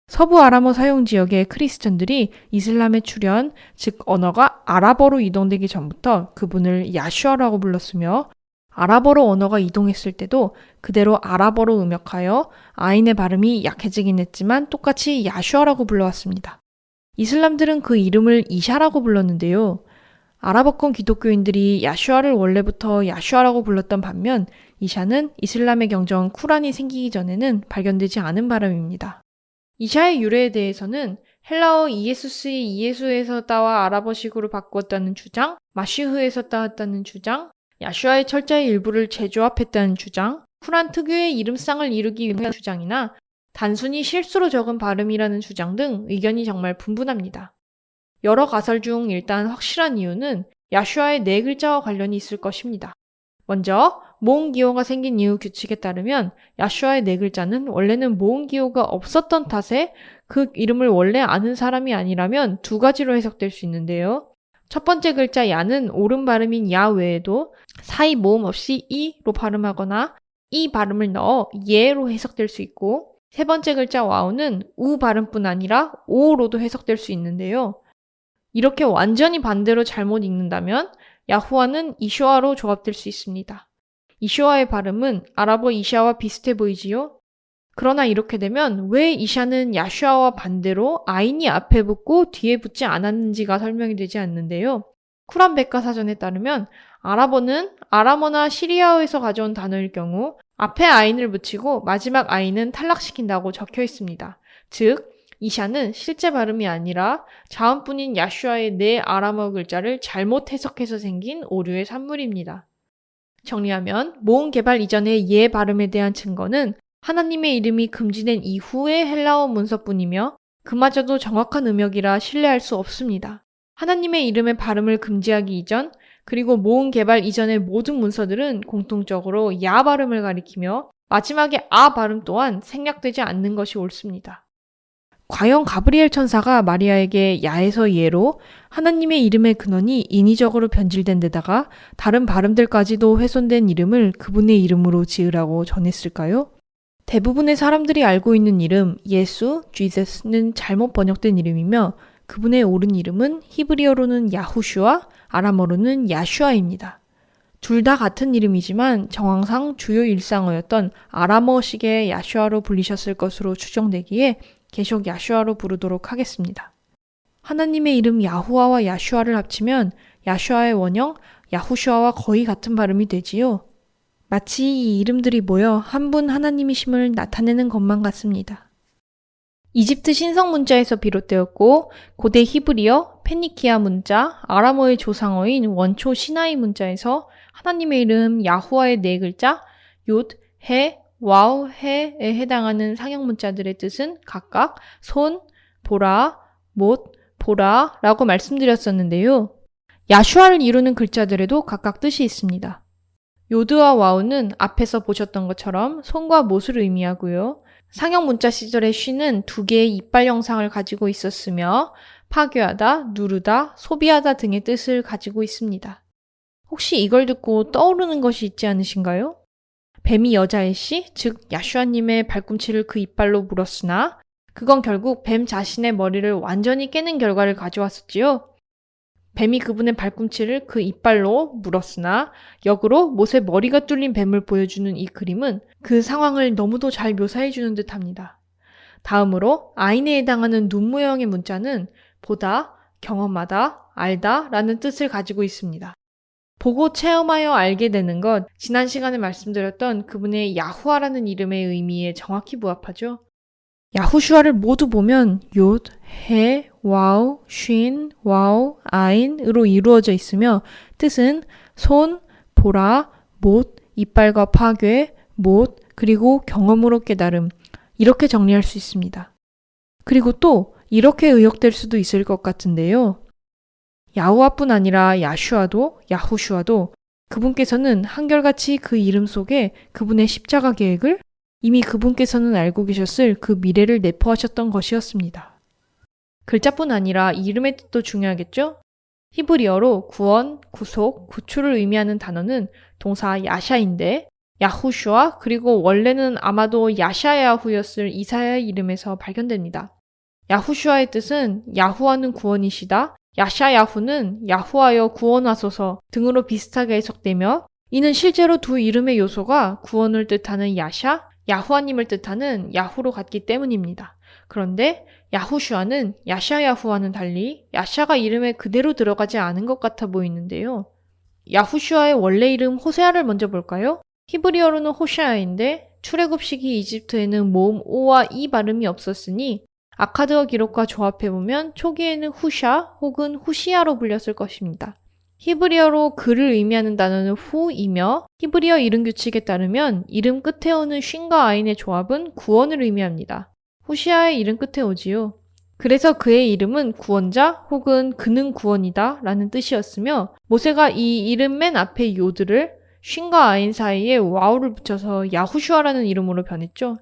서부 아람어 사용 지역의 크리스천들이 이슬람에 출현, 즉 언어가 아랍어로 이동되기 전부터 그분을 야슈아라고 불렀으며 아랍어로 언어가 이동했을 때도 그대로 아랍어로 음역하여 아인의 발음이 약해지긴 했지만 똑같이 야슈아라고 불러왔습니다. 이슬람들은 그 이름을 이샤라고 불렀는데요. 아랍어권 기독교인들이 야슈아를 원래부터 야슈아라고 불렀던 반면 이샤는 이슬람의 경전 쿠란이 생기기 전에는 발견되지 않은 발음입니다. 이샤의 유래에 대해서는 헬라어 이에수스의 이에수에서 따와 아랍어식으로 바꾸었다는 주장, 마시흐에서 따왔다는 주장, 야슈아의 철자의 일부를 재조합했다는 주장, 쿠란 특유의 이름상을 이루기 위한 주장이나 단순히 실수로 적은 발음이라는 주장 등 의견이 정말 분분합니다. 여러 가설 중 일단 확실한 이유는 야슈아의 네 글자와 관련이 있을 것입니다. 먼저 모음 기호가 생긴 이유 규칙에 따르면 야슈아의 네 글자는 원래는 모음 기호가 없었던 탓에 그 이름을 원래 아는 사람이 아니라면 두 가지로 해석될 수 있는데요. 첫 번째 글자 야는 옳은 발음인 야 외에도 사이 모음 없이 이로 발음하거나 이 발음을 넣어 예로 해석될 수 있고 세 번째 글자 와우는 우 발음뿐 아니라 오로도 해석될 수 있는데요. 이렇게 완전히 반대로 잘못 읽는다면 야후와는 이슈아로 조합될 수 있습니다. 이슈아의 발음은 아랍어 이샤와 비슷해 보이지요? 그러나 이렇게 되면 왜 이샤는 야슈아와 반대로 아인이 앞에 붙고 뒤에 붙지 않았는지가 설명이 되지 않는데요. 쿠란 백과사전에 따르면 아랍어는 아람어나 시리아어에서 가져온 단어일 경우 앞에 아인을 붙이고 마지막 아인은 탈락시킨다고 적혀 있습니다. 즉, 이샤는 실제 발음이 아니라 자음뿐인 야슈아의 네 아람어 글자를 잘못 해석해서 생긴 오류의 산물입니다. 정리하면 모음 개발 이전의 예 발음에 대한 증거는 하나님의 이름이 금지된 이후의 헬라어 문서뿐이며 그마저도 정확한 음역이라 신뢰할 수 없습니다. 하나님의 이름의 발음을 금지하기 이전 그리고 모음 개발 이전의 모든 문서들은 공통적으로 야 발음을 가리키며 마지막에 아 발음 또한 생략되지 않는 것이 옳습니다. 과연 가브리엘 천사가 마리아에게 야에서 예로 하나님의 이름의 근원이 인위적으로 변질된 데다가 다른 발음들까지도 훼손된 이름을 그분의 이름으로 지으라고 전했을까요? 대부분의 사람들이 알고 있는 이름 예수, Jesus,는 잘못 번역된 이름이며 그분의 옳은 이름은 히브리어로는 야후슈와 아람어로는 야슈아입니다. 둘 다 같은 이름이지만 정황상 주요 일상어였던 아람어식의 야슈아로 불리셨을 것으로 추정되기에 계속 야슈아로 부르도록 하겠습니다. 하나님의 이름 야후아와 야슈아를 합치면 야슈아의 원형 야후슈아와 거의 같은 발음이 되지요. 마치 이 이름들이 모여 한 분 하나님이심을 나타내는 것만 같습니다. 이집트 신성 문자에서 비롯되었고 고대 히브리어, 페니키아 문자, 아람어의 조상어인 원초 시나이 문자에서 하나님의 이름 야후와의 네 글자 욤, 해, 와우, 해에 해당하는 상형 문자들의 뜻은 각각 손, 보라, 못, 보라라고 말씀드렸었는데요. 야슈아를 이루는 글자들에도 각각 뜻이 있습니다. 요드와 와우는 앞에서 보셨던 것처럼 손과 못을 의미하고요. 상형 문자 시절의 쉰은 두 개의 이빨 형상을 가지고 있었으며 파괴하다, 누르다, 소비하다 등의 뜻을 가지고 있습니다. 혹시 이걸 듣고 떠오르는 것이 있지 않으신가요? 뱀이 여자의 씨, 즉 야슈아님의 발꿈치를 그 이빨로 물었으나 그건 결국 뱀 자신의 머리를 완전히 깨는 결과를 가져왔었지요. 뱀이 그분의 발꿈치를 그 이빨로 물었으나 역으로 못의 머리가 뚫린 뱀을 보여주는 이 그림은 그 상황을 너무도 잘 묘사해 주는 듯 합니다. 다음으로 아인에 해당하는 눈 모형의 문자는 보다, 경험하다, 알다 라는 뜻을 가지고 있습니다. 보고 체험하여 알게 되는 것, 지난 시간에 말씀드렸던 그분의 야후아라는 이름의 의미에 정확히 부합하죠. 야후슈아를 모두 보면 욤, 해, 와우, 쉰, 와우, 아인으로 이루어져 있으며 뜻은 손, 보라, 못, 이빨과 파괴, 못, 그리고 경험으로 깨달음 이렇게 정리할 수 있습니다. 그리고 또 이렇게 의역될 수도 있을 것 같은데요. 야후아뿐 아니라 야슈아도 야후슈아도 그분께서는 한결같이 그 이름 속에 그분의 십자가 계획을 이미 그분께서는 알고 계셨을 그 미래를 내포하셨던 것이었습니다. 글자뿐 아니라 이름의 뜻도 중요하겠죠? 히브리어로 구원, 구속, 구출을 의미하는 단어는 동사 야샤인데 야후슈아 그리고 원래는 아마도 야샤야후였을 이사야의 이름에서 발견됩니다. 야후슈아의 뜻은 야후와는 구원이시다, 야샤야후는 야후하여 구원하소서 등으로 비슷하게 해석되며 이는 실제로 두 이름의 요소가 구원을 뜻하는 야샤, 야후아님을 뜻하는 야후로 같기 때문입니다. 그런데 야후슈아는 야샤야후와는 달리 야샤가 이름에 그대로 들어가지 않은 것 같아 보이는데요. 야후슈아의 원래 이름 호세아를 먼저 볼까요? 히브리어로는 호샤아인데 출애굽 시기 이집트에는 모음 O와 E 발음이 없었으니 아카드어 기록과 조합해보면 초기에는 후샤 혹은 후시아로 불렸을 것입니다. 히브리어로 그를 의미하는 단어는 후이며 히브리어 이름 규칙에 따르면 이름 끝에 오는 쉰과 아인의 조합은 구원을 의미합니다. 후시아의 이름 끝에 오지요. 그래서 그의 이름은 구원자 혹은 그는 구원이다 라는 뜻이었으며 모세가 이 이름 맨 앞에 요드를 쉰과 아인 사이에 와우를 붙여서 야후슈아라는 이름으로 변했죠.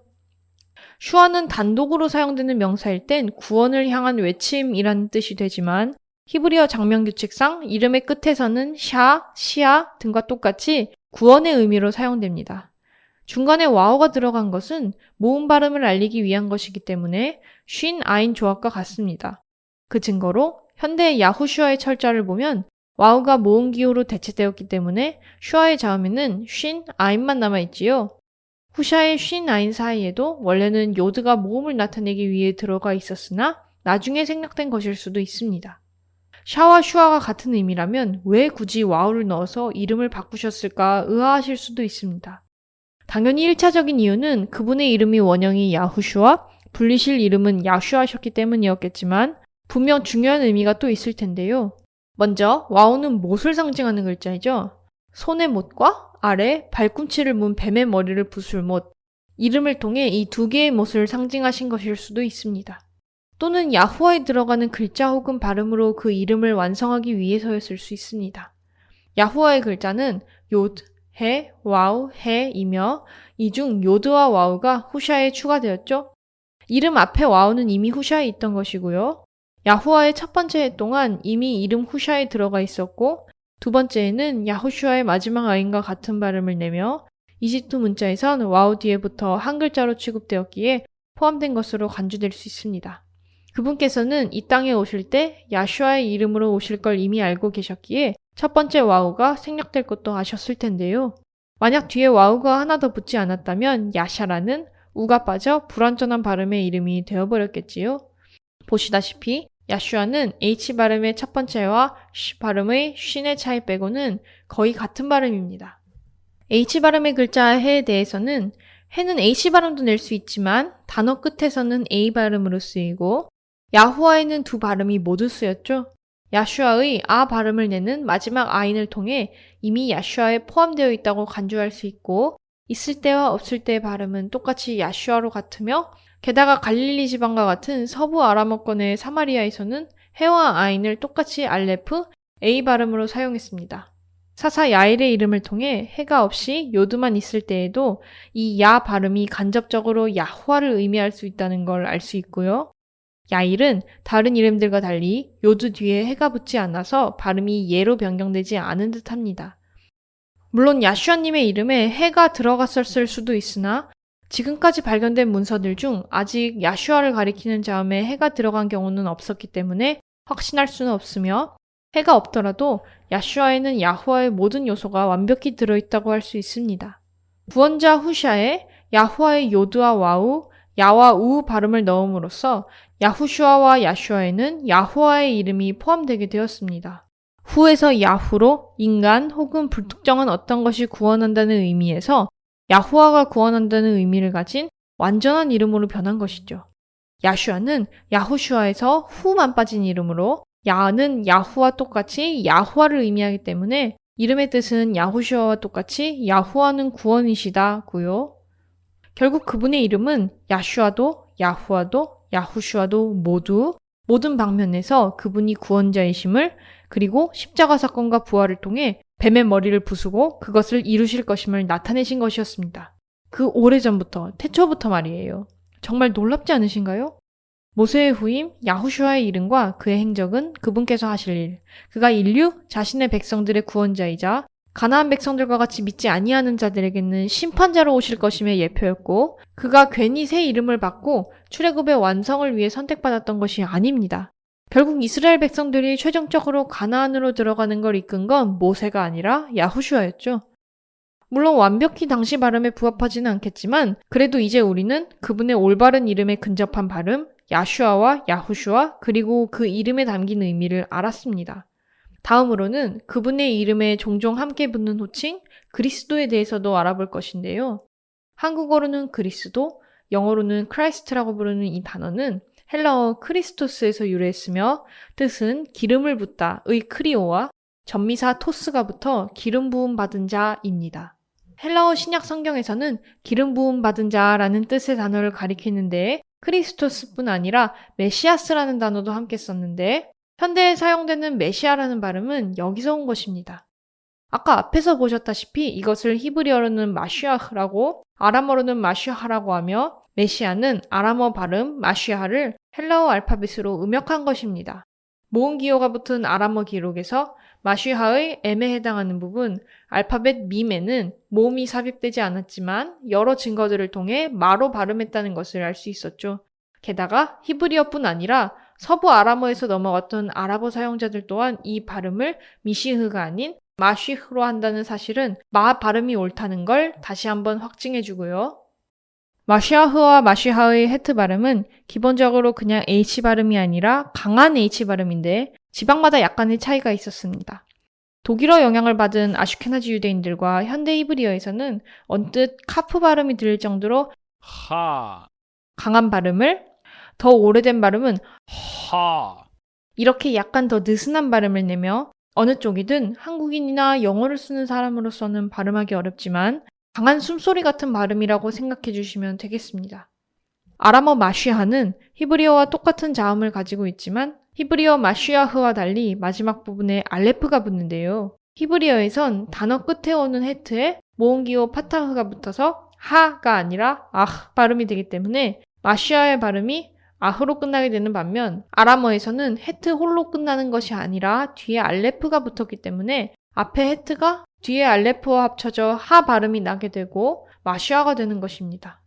슈아는 단독으로 사용되는 명사일 땐 구원을 향한 외침이라는 뜻이 되지만 히브리어 작명 규칙상 이름의 끝에서는 샤, 시아 등과 똑같이 구원의 의미로 사용됩니다. 중간에 와우가 들어간 것은 모음 발음을 알리기 위한 것이기 때문에 쉰 아인 조합과 같습니다. 그 증거로 현대 야후슈아의 철자를 보면 와우가 모음 기호로 대체되었기 때문에 슈아의 자음에는 쉰 아인만 남아있지요. 후샤의 쉰 아인 사이에도 원래는 요드가 모음을 나타내기 위해 들어가 있었으나 나중에 생략된 것일 수도 있습니다. 샤와 슈아가 같은 의미라면 왜 굳이 와우를 넣어서 이름을 바꾸셨을까 의아하실 수도 있습니다. 당연히 1차적인 이유는 그분의 이름이 원형이 야후슈아, 불리실 이름은 야슈아셨기 때문이었겠지만 분명 중요한 의미가 또 있을 텐데요. 먼저 와우는 못을 상징하는 글자이죠. 손의 못과 아래 발꿈치를 문 뱀의 머리를 부술 못, 이름을 통해 이 두 개의 못을 상징하신 것일 수도 있습니다. 또는 야후와에 들어가는 글자 혹은 발음으로 그 이름을 완성하기 위해서였을 수 있습니다. 야후와의 글자는 요드, 해, 와우, 해이며 이 중 요드와 와우가 후샤에 추가되었죠. 이름 앞에 와우는 이미 후샤에 있던 것이고요. 야후와의 첫 번째 해 또한 이미 이름 후샤에 들어가 있었고 두 번째에는 야후슈아의 마지막 아인과 같은 발음을 내며 이집트 문자에선 와우 뒤에 부터 한 글자로 취급되었기에 포함된 것으로 간주될 수 있습니다. 그분께서는 이 땅에 오실 때 야슈아의 이름으로 오실 걸 이미 알고 계셨기에 첫 번째 와우가 생략될 것도 아셨을 텐데요. 만약 뒤에 와우가 하나 더 붙지 않았다면 야샤라는 우가 빠져 불완전한 발음의 이름이 되어버렸겠지요. 보시다시피 야슈아는 H 발음의 첫 번째와 쉬 발음의 쉰의 차이 빼고는 거의 같은 발음입니다. H 발음의 글자 해에 대해서는 해는 H 발음도 낼 수 있지만 단어 끝에서는 A 발음으로 쓰이고 야후아에는 두 발음이 모두 쓰였죠. 야슈아의 아 발음을 내는 마지막 아인을 통해 이미 야슈아에 포함되어 있다고 간주할 수 있고 있을 때와 없을 때의 발음은 똑같이 야슈아로 같으며 게다가 갈릴리 지방과 같은 서부 아람어권의 사마리아에서는 해와 아인을 똑같이 알레프, A 발음으로 사용했습니다. 사사 야일의 이름을 통해 해가 없이 요드만 있을 때에도 이 야 발음이 간접적으로 야후아를 의미할 수 있다는 걸 알 수 있고요. 야일은 다른 이름들과 달리 요드 뒤에 해가 붙지 않아서 발음이 예로 변경되지 않은 듯 합니다. 물론 야슈아님의 이름에 해가 들어갔었을 수도 있으나 지금까지 발견된 문서들 중 아직 야슈아를 가리키는 자음에 해가 들어간 경우는 없었기 때문에 확신할 수는 없으며 해가 없더라도 야슈아에는 야후아의 모든 요소가 완벽히 들어있다고 할 수 있습니다. 구원자 후샤에 야후아의 요드와 와우, 야와 우 발음을 넣음으로써 야후슈아와 야슈아에는 야후아의 이름이 포함되게 되었습니다. 후에서 야후로 인간 혹은 불특정한 어떤 것이 구원한다는 의미에서 야후아가 구원한다는 의미를 가진 완전한 이름으로 변한 것이죠. 야슈아는 야후슈아에서 후만 빠진 이름으로 야는 야후와 똑같이 야후아를 의미하기 때문에 이름의 뜻은 야후슈아와 똑같이 야후아는 구원이시다고요. 결국 그분의 이름은 야슈아도 야후아도 야후슈아도 모두 모든 방면에서 그분이 구원자이심을 그리고 십자가 사건과 부활을 통해 뱀의 머리를 부수고 그것을 이루실 것임을 나타내신 것이었습니다. 그 오래전부터, 태초부터 말이에요. 정말 놀랍지 않으신가요? 모세의 후임 야후슈아의 이름과 그의 행적은 그분께서 하실 일, 그가 인류 자신의 백성들의 구원자이자 가나안 백성들과 같이 믿지 아니하는 자들에게는 심판자로 오실 것임의 예표였고 그가 괜히 새 이름을 받고 출애굽의 완성을 위해 선택받았던 것이 아닙니다. 결국 이스라엘 백성들이 최종적으로 가나안으로 들어가는 걸 이끈 건 모세가 아니라 야후슈아였죠. 물론 완벽히 당시 발음에 부합하지는 않겠지만 그래도 이제 우리는 그분의 올바른 이름에 근접한 발음 야슈아와 야후슈아 그리고 그 이름에 담긴 의미를 알았습니다. 다음으로는 그분의 이름에 종종 함께 붙는 호칭 그리스도에 대해서도 알아볼 것인데요. 한국어로는 그리스도, 영어로는 Christ라고 부르는 이 단어는 헬라어 크리스토스에서 유래했으며 뜻은 기름을 붓다의 크리오와 접미사 토스가 붙어 기름 부음 받은 자입니다. 헬라어 신약 성경에서는 기름 부음 받은 자라는 뜻의 단어를 가리키는데 크리스토스뿐 아니라 메시아스라는 단어도 함께 썼는데 현대에 사용되는 메시아라는 발음은 여기서 온 것입니다. 아까 앞에서 보셨다시피 이것을 히브리어로는 마시아흐라고 아람어로는 마시아하라고 하며 메시아는 아람어 발음 마시아를 헬라어 알파벳으로 음역한 것입니다. 모음 기호가 붙은 아람어 기록에서 마시하의 M에 해당하는 부분 알파벳 밈에는 모음이 삽입되지 않았지만 여러 증거들을 통해 마로 발음했다는 것을 알 수 있었죠. 게다가 히브리어뿐 아니라 서부 아람어에서 넘어갔던 아랍어 사용자들 또한 이 발음을 미시흐가 아닌 마쉬흐로 한다는 사실은 마 발음이 옳다는 걸 다시 한번 확증해 주고요. 마시아흐와 마시하의 헤트 발음은 기본적으로 그냥 H 발음이 아니라 강한 H 발음인데 지방마다 약간의 차이가 있었습니다. 독일어 영향을 받은 아슈케나지 유대인들과 현대 히브리어에서는 언뜻 카프 발음이 들릴 정도로 하, 강한 발음을 더 오래된 발음은 하, 이렇게 약간 더 느슨한 발음을 내며 어느 쪽이든 한국인이나 영어를 쓰는 사람으로서는 발음하기 어렵지만 강한 숨소리 같은 발음이라고 생각해 주시면 되겠습니다. 아람어 마쉬하는 히브리어와 똑같은 자음을 가지고 있지만 히브리어 마쉬아흐와 달리 마지막 부분에 알레프가 붙는데요. 히브리어에선 단어 끝에 오는 헤트에 모음기호 파타흐가 붙어서 하가 아니라 아흐 발음이 되기 때문에 마쉬아의 발음이 아흐로 끝나게 되는 반면 아람어에서는 헤트 홀로 끝나는 것이 아니라 뒤에 알레프가 붙었기 때문에 앞에 헤트가 뒤에 알레프와 합쳐져 하 발음이 나게 되고 마쉬아가 되는 것입니다.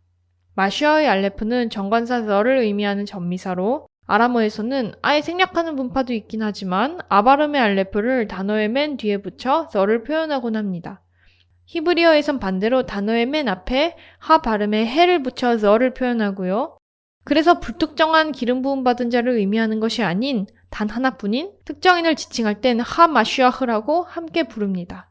마쉬아의 알레프는 정관사 더를 의미하는 전미사로 아람어에서는 아예 생략하는 문파도 있긴 하지만 아바름의 알레프를 단어의 맨 뒤에 붙여 더를 표현하곤 합니다. 히브리어에선 반대로 단어의 맨 앞에 하 발음에 해를 붙여 더를 표현하고요. 그래서 불특정한 기름 부음 받은 자를 의미하는 것이 아닌 단 하나뿐인 특정인을 지칭할 땐 하마슈아흐라고 함께 부릅니다.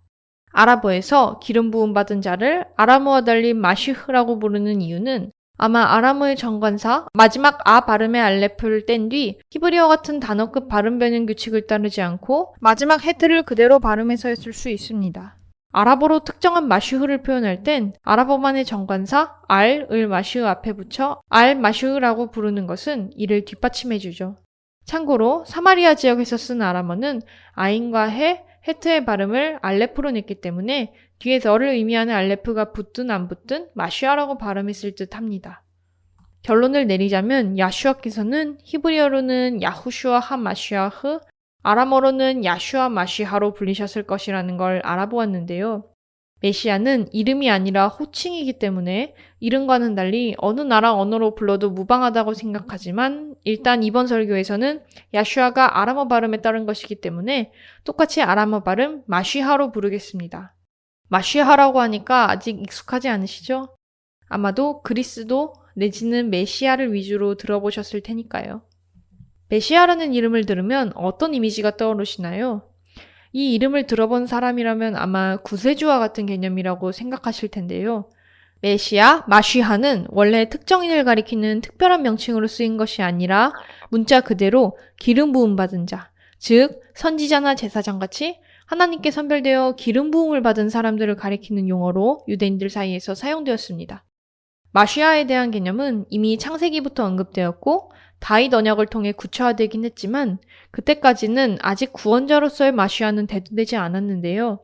아랍어에서 기름 부음 받은 자를 아람어와 달리 마시흐라고 부르는 이유는 아마 아람어의 정관사 마지막 아 발음의 알레프를 뗀 뒤 히브리어 같은 단어급 발음 변형 규칙을 따르지 않고 마지막 헤트를 그대로 발음해서였을 수 있습니다. 아랍어로 특정한 마슈흐를 표현할 땐 아랍어만의 정관사 알을 마슈흐 앞에 붙여 알 마슈흐라고 부르는 것은 이를 뒷받침해주죠. 참고로 사마리아 지역에서 쓴 아람어는 아인과 해, 헤트의 발음을 알레프로 냈기 때문에 뒤에 더를 의미하는 알레프가 붙든 안 붙든 마슈아라고 발음했을 듯 합니다. 결론을 내리자면 야슈아께서는 히브리어로는 야후슈아 하 마슈아흐, 아람어로는 야슈아 마시하로 불리셨을 것이라는 걸 알아보았는데요. 메시아는 이름이 아니라 호칭이기 때문에 이름과는 달리 어느 나라 언어로 불러도 무방하다고 생각하지만 일단 이번 설교에서는 야슈아가 아람어 발음에 따른 것이기 때문에 똑같이 아람어 발음 마쉬하로 부르겠습니다. 마쉬하라고 하니까 아직 익숙하지 않으시죠? 아마도 그리스도 내지는 메시아를 위주로 들어보셨을 테니까요. 메시아라는 이름을 들으면 어떤 이미지가 떠오르시나요? 이 이름을 들어본 사람이라면 아마 구세주와 같은 개념이라고 생각하실 텐데요. 메시아, 마쉬하는 원래 특정인을 가리키는 특별한 명칭으로 쓰인 것이 아니라 문자 그대로 기름 부음 받은 자, 즉 선지자나 제사장 같이 하나님께 선별되어 기름 부음을 받은 사람들을 가리키는 용어로 유대인들 사이에서 사용되었습니다. 마쉬아에 대한 개념은 이미 창세기부터 언급되었고 다윗 언약을 통해 구체화되긴 했지만 그때까지는 아직 구원자로서의 마시아는 대두되지 않았는데요.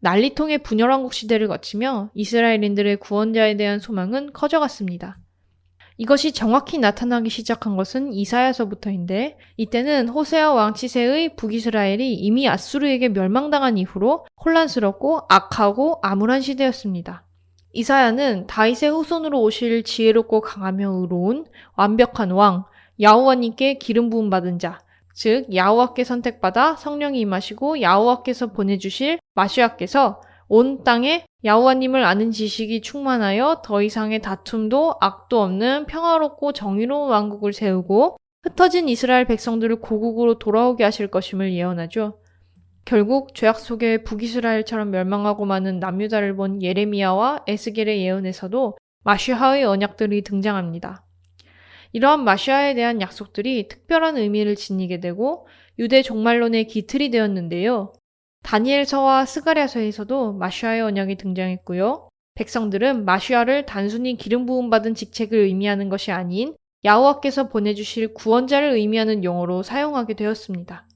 난리통의 분열왕국 시대를 거치며 이스라엘인들의 구원자에 대한 소망은 커져갔습니다. 이것이 정확히 나타나기 시작한 것은 이사야서부터인데 이때는 호세아 왕 치세의 북이스라엘이 이미 아수르에게 멸망당한 이후로 혼란스럽고 악하고 암울한 시대였습니다. 이사야는 다윗의 후손으로 오실 지혜롭고 강하며 의로운 완벽한 왕, 야호와님께 기름 부음 받은 자, 즉 야호와께 선택받아 성령이 임하시고 야호와께서 보내주실 마시아께서 온 땅에 야후와님을 아는 지식이 충만하여 더 이상의 다툼도 악도 없는 평화롭고 정의로운 왕국을 세우고 흩어진 이스라엘 백성들을 고국으로 돌아오게 하실 것임을 예언하죠. 결국 죄악 속에 북이스라엘처럼 멸망하고 마는 남유다를 본 예레미야와 에스겔의 예언에서도 마시아의 언약들이 등장합니다. 이러한 마시아에 대한 약속들이 특별한 의미를 지니게 되고 유대 종말론의 기틀이 되었는데요. 다니엘서와 스가랴서에서도 마시아의 언약이 등장했고요. 백성들은 마시아를 단순히 기름 부음 받은 직책을 의미하는 것이 아닌 야호와께서 보내주실 구원자를 의미하는 용어로 사용하게 되었습니다.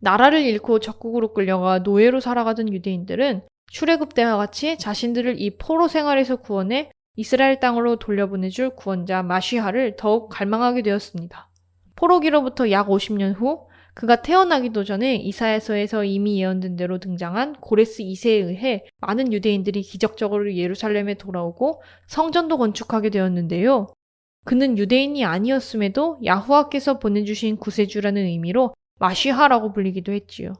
나라를 잃고 적국으로 끌려가 노예로 살아가던 유대인들은 출애굽 때와 같이 자신들을 이 포로 생활에서 구원해 이스라엘 땅으로 돌려보내줄 구원자 마시하를 더욱 갈망하게 되었습니다. 포로기로부터 약 50년 후 그가 태어나기도 전에 이사야서에서 이미 예언된 대로 등장한 고레스 2세에 의해 많은 유대인들이 기적적으로 예루살렘에 돌아오고 성전도 건축하게 되었는데요. 그는 유대인이 아니었음에도 야후와께서 보내주신 구세주라는 의미로 마시하라고 불리기도 했지요.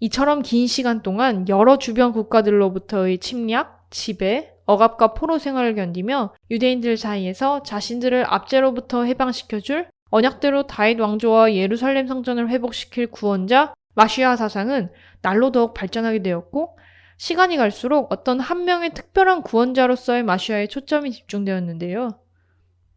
이처럼 긴 시간 동안 여러 주변 국가들로부터의 침략, 지배, 억압과 포로 생활을 견디며 유대인들 사이에서 자신들을 압제로부터 해방시켜줄 언약대로 다윗 왕조와 예루살렘 성전을 회복시킬 구원자 마시아 사상은 날로 더욱 발전하게 되었고 시간이 갈수록 어떤 한 명의 특별한 구원자로서의 마시아에 초점이 집중되었는데요.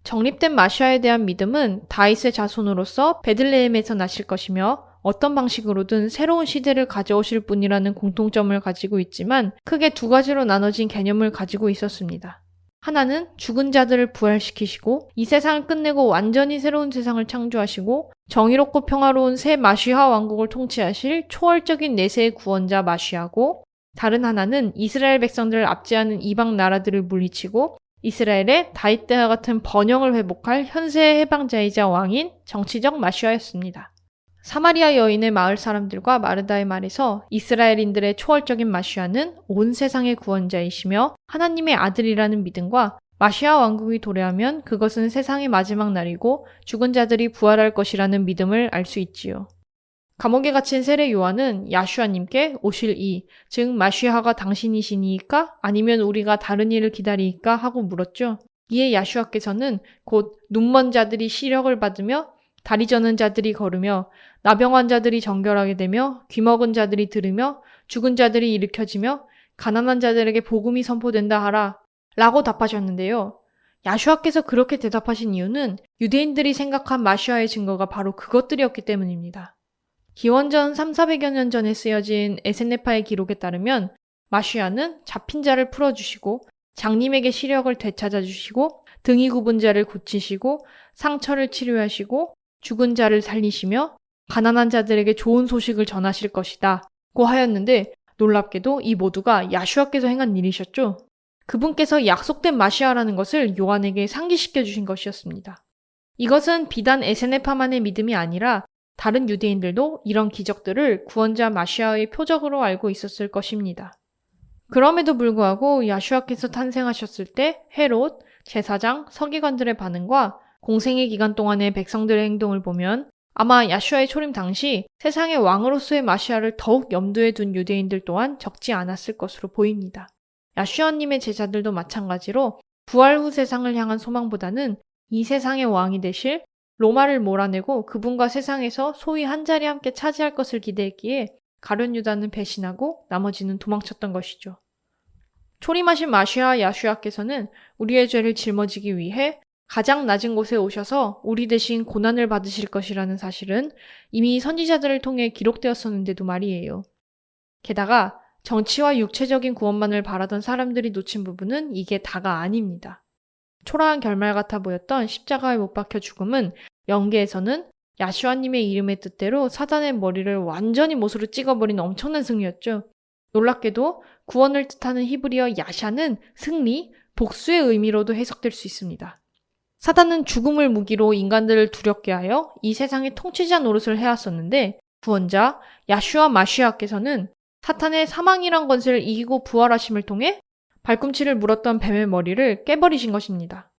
정립된 마시아에 대한 믿음은 다윗의 자손으로서 베들레헴에서 나실 것이며 어떤 방식으로든 새로운 시대를 가져오실 분이라는 공통점을 가지고 있지만 크게 두 가지로 나눠진 개념을 가지고 있었습니다. 하나는 죽은 자들을 부활시키시고 이 세상을 끝내고 완전히 새로운 세상을 창조하시고 정의롭고 평화로운 새 마시아 왕국을 통치하실 초월적인 내세의 구원자 마시아고 다른 하나는 이스라엘 백성들을 압제하는 이방 나라들을 물리치고 이스라엘의 다윗 때와 같은 번영을 회복할 현세의 해방자이자 왕인 정치적 마시아였습니다. 사마리아 여인의 마을 사람들과 마르다의 말에서 이스라엘인들의 초월적인 마시아는 온 세상의 구원자이시며 하나님의 아들이라는 믿음과 마시아 왕국이 도래하면 그것은 세상의 마지막 날이고 죽은 자들이 부활할 것이라는 믿음을 알 수 있지요. 감옥에 갇힌 세례 요한은 야슈아님께 오실 이, 즉 마시아가 당신이시니까 아니면 우리가 다른 일을 기다리니까 하고 물었죠. 이에 야슈아께서는 곧 눈먼 자들이 시력을 받으며 다리 저는 자들이 걸으며 나병 환자들이 정결하게 되며 귀먹은 자들이 들으며 죽은 자들이 일으켜지며 가난한 자들에게 복음이 선포된다 하라 라고 답하셨는데요. 야슈아께서 그렇게 대답하신 이유는 유대인들이 생각한 마시아의 증거가 바로 그것들이었기 때문입니다. 기원전 3, 400여 년 전에 쓰여진 에센네파의 기록에 따르면 마시아는 잡힌 자를 풀어주시고 장님에게 시력을 되찾아 주시고 등이 굽은 자를 고치시고 상처를 치료하시고 죽은 자를 살리시며 가난한 자들에게 좋은 소식을 전하실 것이다. 고 하였는데 놀랍게도 이 모두가 야슈아께서 행한 일이셨죠. 그분께서 약속된 마시아라는 것을 요한에게 상기시켜 주신 것이었습니다. 이것은 비단 에세네파만의 믿음이 아니라 다른 유대인들도 이런 기적들을 구원자 마시아의 표적으로 알고 있었을 것입니다. 그럼에도 불구하고 야슈아께서 탄생하셨을 때 헤롯, 제사장, 서기관들의 반응과 공생의 기간 동안의 백성들의 행동을 보면 아마 야슈아의 초림 당시 세상의 왕으로서의 마시아를 더욱 염두에 둔 유대인들 또한 적지 않았을 것으로 보입니다. 야슈아님의 제자들도 마찬가지로 부활 후 세상을 향한 소망보다는 이 세상의 왕이 되실 로마를 몰아내고 그분과 세상에서 소위 한 자리 함께 차지할 것을 기대했기에 가룟 유다는 배신하고 나머지는 도망쳤던 것이죠. 초림하신 마시아 야슈아께서는 우리의 죄를 짊어지기 위해 가장 낮은 곳에 오셔서 우리 대신 고난을 받으실 것이라는 사실은 이미 선지자들을 통해 기록되었었는데도 말이에요. 게다가 정치와 육체적인 구원만을 바라던 사람들이 놓친 부분은 이게 다가 아닙니다. 초라한 결말 같아 보였던 십자가에 못 박혀 죽음은 영계에서는 야슈아님의 이름의 뜻대로 사단의 머리를 완전히 못으로 찍어버린 엄청난 승리였죠. 놀랍게도 구원을 뜻하는 히브리어 야샤는 승리, 복수의 의미로도 해석될 수 있습니다. 사단은 죽음을 무기로 인간들을 두렵게 하여 이 세상의 통치자 노릇을 해왔었는데 구원자 야슈아 마시아께서는 사탄의 사망이란 것을 이기고 부활하심을 통해 발꿈치를 물었던 뱀의 머리를 깨버리신 것입니다.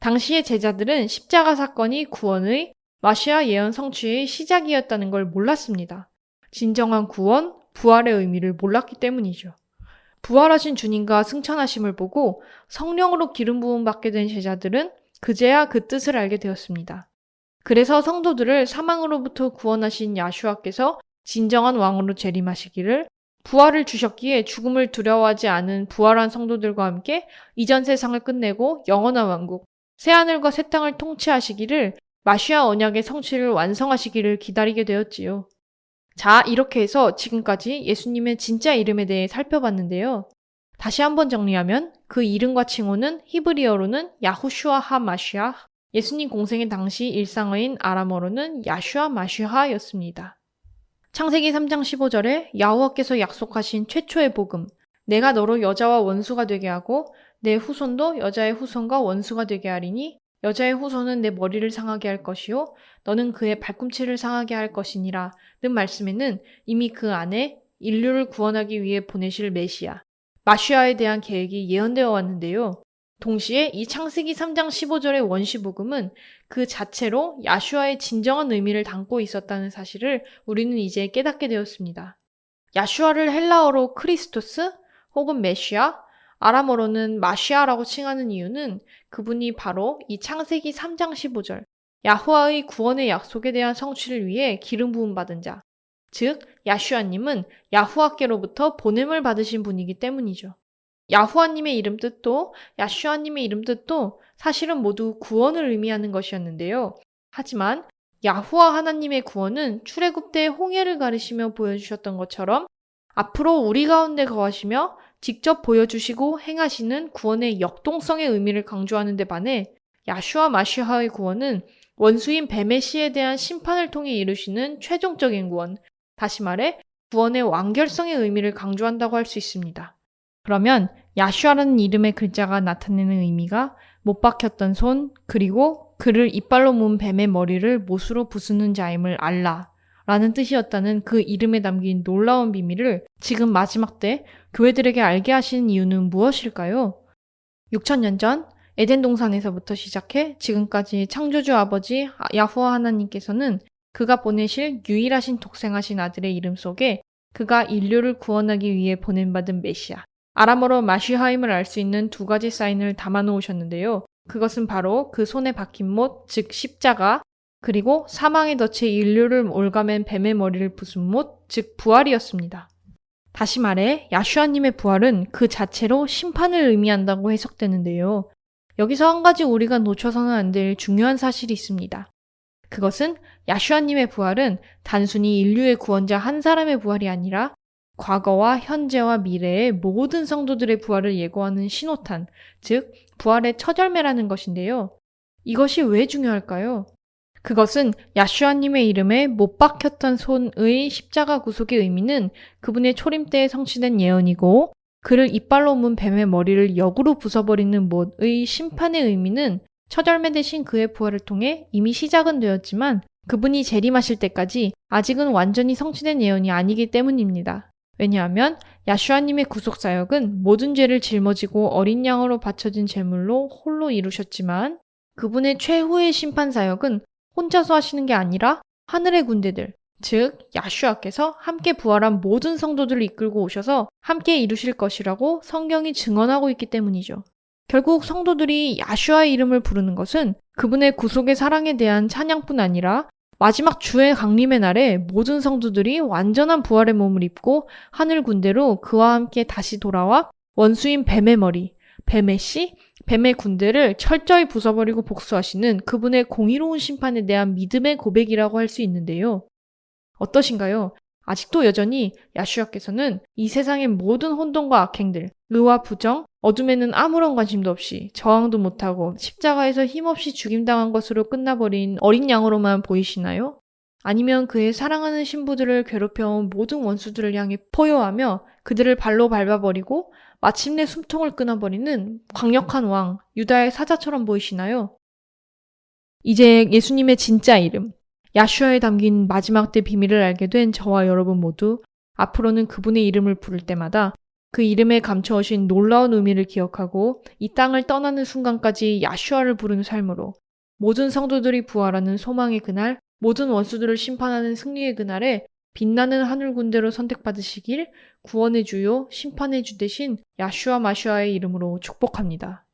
당시의 제자들은 십자가 사건이 구원의 마시아 예언 성취의 시작이었다는 걸 몰랐습니다. 진정한 구원, 부활의 의미를 몰랐기 때문이죠. 부활하신 주님과 승천하심을 보고 성령으로 기름 부음 받게 된 제자들은 그제야 그 뜻을 알게 되었습니다. 그래서 성도들을 사망으로부터 구원하신 야슈아께서 진정한 왕으로 재림하시기를 부활을 주셨기에 죽음을 두려워하지 않은 부활한 성도들과 함께 이전 세상을 끝내고 영원한 왕국, 새하늘과 새 땅을 통치하시기를 마시아 언약의 성취를 완성하시기를 기다리게 되었지요. 자, 이렇게 해서 지금까지 예수님의 진짜 이름에 대해 살펴봤는데요. 다시 한번 정리하면 그 이름과 칭호는 히브리어로는 야후슈아 하 마시아, 예수님 공생의 당시 일상어인 아람어로는 야슈아 마시하였습니다. 창세기 3장 15절에 야후와께서 약속하신 최초의 복음, 내가 너로 여자와 원수가 되게 하고 내 후손도 여자의 후손과 원수가 되게 하리니 여자의 후손은 내 머리를 상하게 할 것이요 너는 그의 발꿈치를 상하게 할 것이니라 는 말씀에는 이미 그 안에 인류를 구원하기 위해 보내실 메시아, 마시아에 대한 계획이 예언되어 왔는데요. 동시에 이 창세기 3장 15절의 원시 복음은 그 자체로 야슈아의 진정한 의미를 담고 있었다는 사실을 우리는 이제 깨닫게 되었습니다. 야슈아를 헬라어로 크리스토스 혹은 메시아, 아람어로는 마시아라고 칭하는 이유는 그분이 바로 이 창세기 3장 15절 야후와의 구원의 약속에 대한 성취를 위해 기름 부음 받은 자, 즉 야슈아님은 야후와께로부터 보냄을 받으신 분이기 때문이죠. 야후와님의 이름 뜻도 야슈아님의 이름 뜻도 사실은 모두 구원을 의미하는 것이었는데요. 하지만 야후와 하나님의 구원은 출애굽 때 홍해를 가르시며 보여주셨던 것처럼 앞으로 우리 가운데 거하시며 직접 보여주시고 행하시는 구원의 역동성의 의미를 강조하는 데 반해 야슈아 마시하의 구원은 원수인 씨에 대한 심판을 통해 이루시는 최종적인 구원, 다시 말해 구원의 완결성의 의미를 강조한다고 할 수 있습니다. 그러면 야슈아라는 이름의 글자가 나타내는 의미가 못 박혔던 손, 그리고 그를 이빨로 문 뱀의 머리를 못으로 부수는 자임을 알라. 라는 뜻이었다는 그 이름에 담긴 놀라운 비밀을 지금 마지막 때 교회들에게 알게 하시는 이유는 무엇일까요? 6천년 전 에덴 동산에서부터 시작해 지금까지 창조주 아버지 야후와 하나님께서는 그가 보내실 유일하신 독생하신 아들의 이름 속에 그가 인류를 구원하기 위해 보냄받은 메시아, 아람어로 마시하임을 알 수 있는 두 가지 사인을 담아 놓으셨는데요. 그것은 바로 그 손에 박힌 못, 즉 십자가, 그리고 사망의 덫에 인류를 올가맨 뱀의 머리를 부순 못, 즉 부활이었습니다. 다시 말해 야슈아님의 부활은 그 자체로 심판을 의미한다고 해석되는데요. 여기서 한 가지 우리가 놓쳐서는 안 될 중요한 사실이 있습니다. 그것은 야슈아님의 부활은 단순히 인류의 구원자 한 사람의 부활이 아니라 과거와 현재와 미래의 모든 성도들의 부활을 예고하는 신호탄, 즉 부활의 처절매라는 것인데요. 이것이 왜 중요할까요? 그것은 야슈아님의 이름에 못 박혔던 손의 십자가 구속의 의미는 그분의 초림 때에 성취된 예언이고 그를 이빨로 문 뱀의 머리를 역으로 부숴버리는 못의 심판의 의미는 처절매 대신 그의 부활을 통해 이미 시작은 되었지만 그분이 재림하실 때까지 아직은 완전히 성취된 예언이 아니기 때문입니다. 왜냐하면 야슈아님의 구속 사역은 모든 죄를 짊어지고 어린 양으로 바쳐진 제물로 홀로 이루셨지만 그분의 최후의 심판 사역은 혼자서 하시는 게 아니라 하늘의 군대들, 즉 야슈아께서 함께 부활한 모든 성도들을 이끌고 오셔서 함께 이루실 것이라고 성경이 증언하고 있기 때문이죠. 결국 성도들이 야슈아의 이름을 부르는 것은 그분의 구속의 사랑에 대한 찬양뿐 아니라 마지막 주의 강림의 날에 모든 성도들이 완전한 부활의 몸을 입고 하늘 군대로 그와 함께 다시 돌아와 원수인 뱀의 머리, 뱀의 씨, 뱀의 군대를 철저히 부숴버리고 복수하시는 그분의 공의로운 심판에 대한 믿음의 고백이라고 할 수 있는데요. 어떠신가요? 아직도 여전히 야슈아께서는 이 세상의 모든 혼돈과 악행들, 의와 부정, 어둠에는 아무런 관심도 없이 저항도 못하고 십자가에서 힘없이 죽임당한 것으로 끝나버린 어린 양으로만 보이시나요? 아니면 그의 사랑하는 신부들을 괴롭혀온 모든 원수들을 향해 포효하며 그들을 발로 밟아버리고 마침내 숨통을 끊어버리는 강력한 왕, 유다의 사자처럼 보이시나요? 이제 예수님의 진짜 이름, 야슈아에 담긴 마지막 때 비밀을 알게 된 저와 여러분 모두 앞으로는 그분의 이름을 부를 때마다 그 이름에 감춰오신 놀라운 의미를 기억하고 이 땅을 떠나는 순간까지 야슈아를 부르는 삶으로 모든 성도들이 부활하는 소망의 그날, 모든 원수들을 심판하는 승리의 그날에 빛나는 하늘 군대로 선택받으시길 구원의 주요 심판의 주 대신 야슈아 마슈아의 이름으로 축복합니다.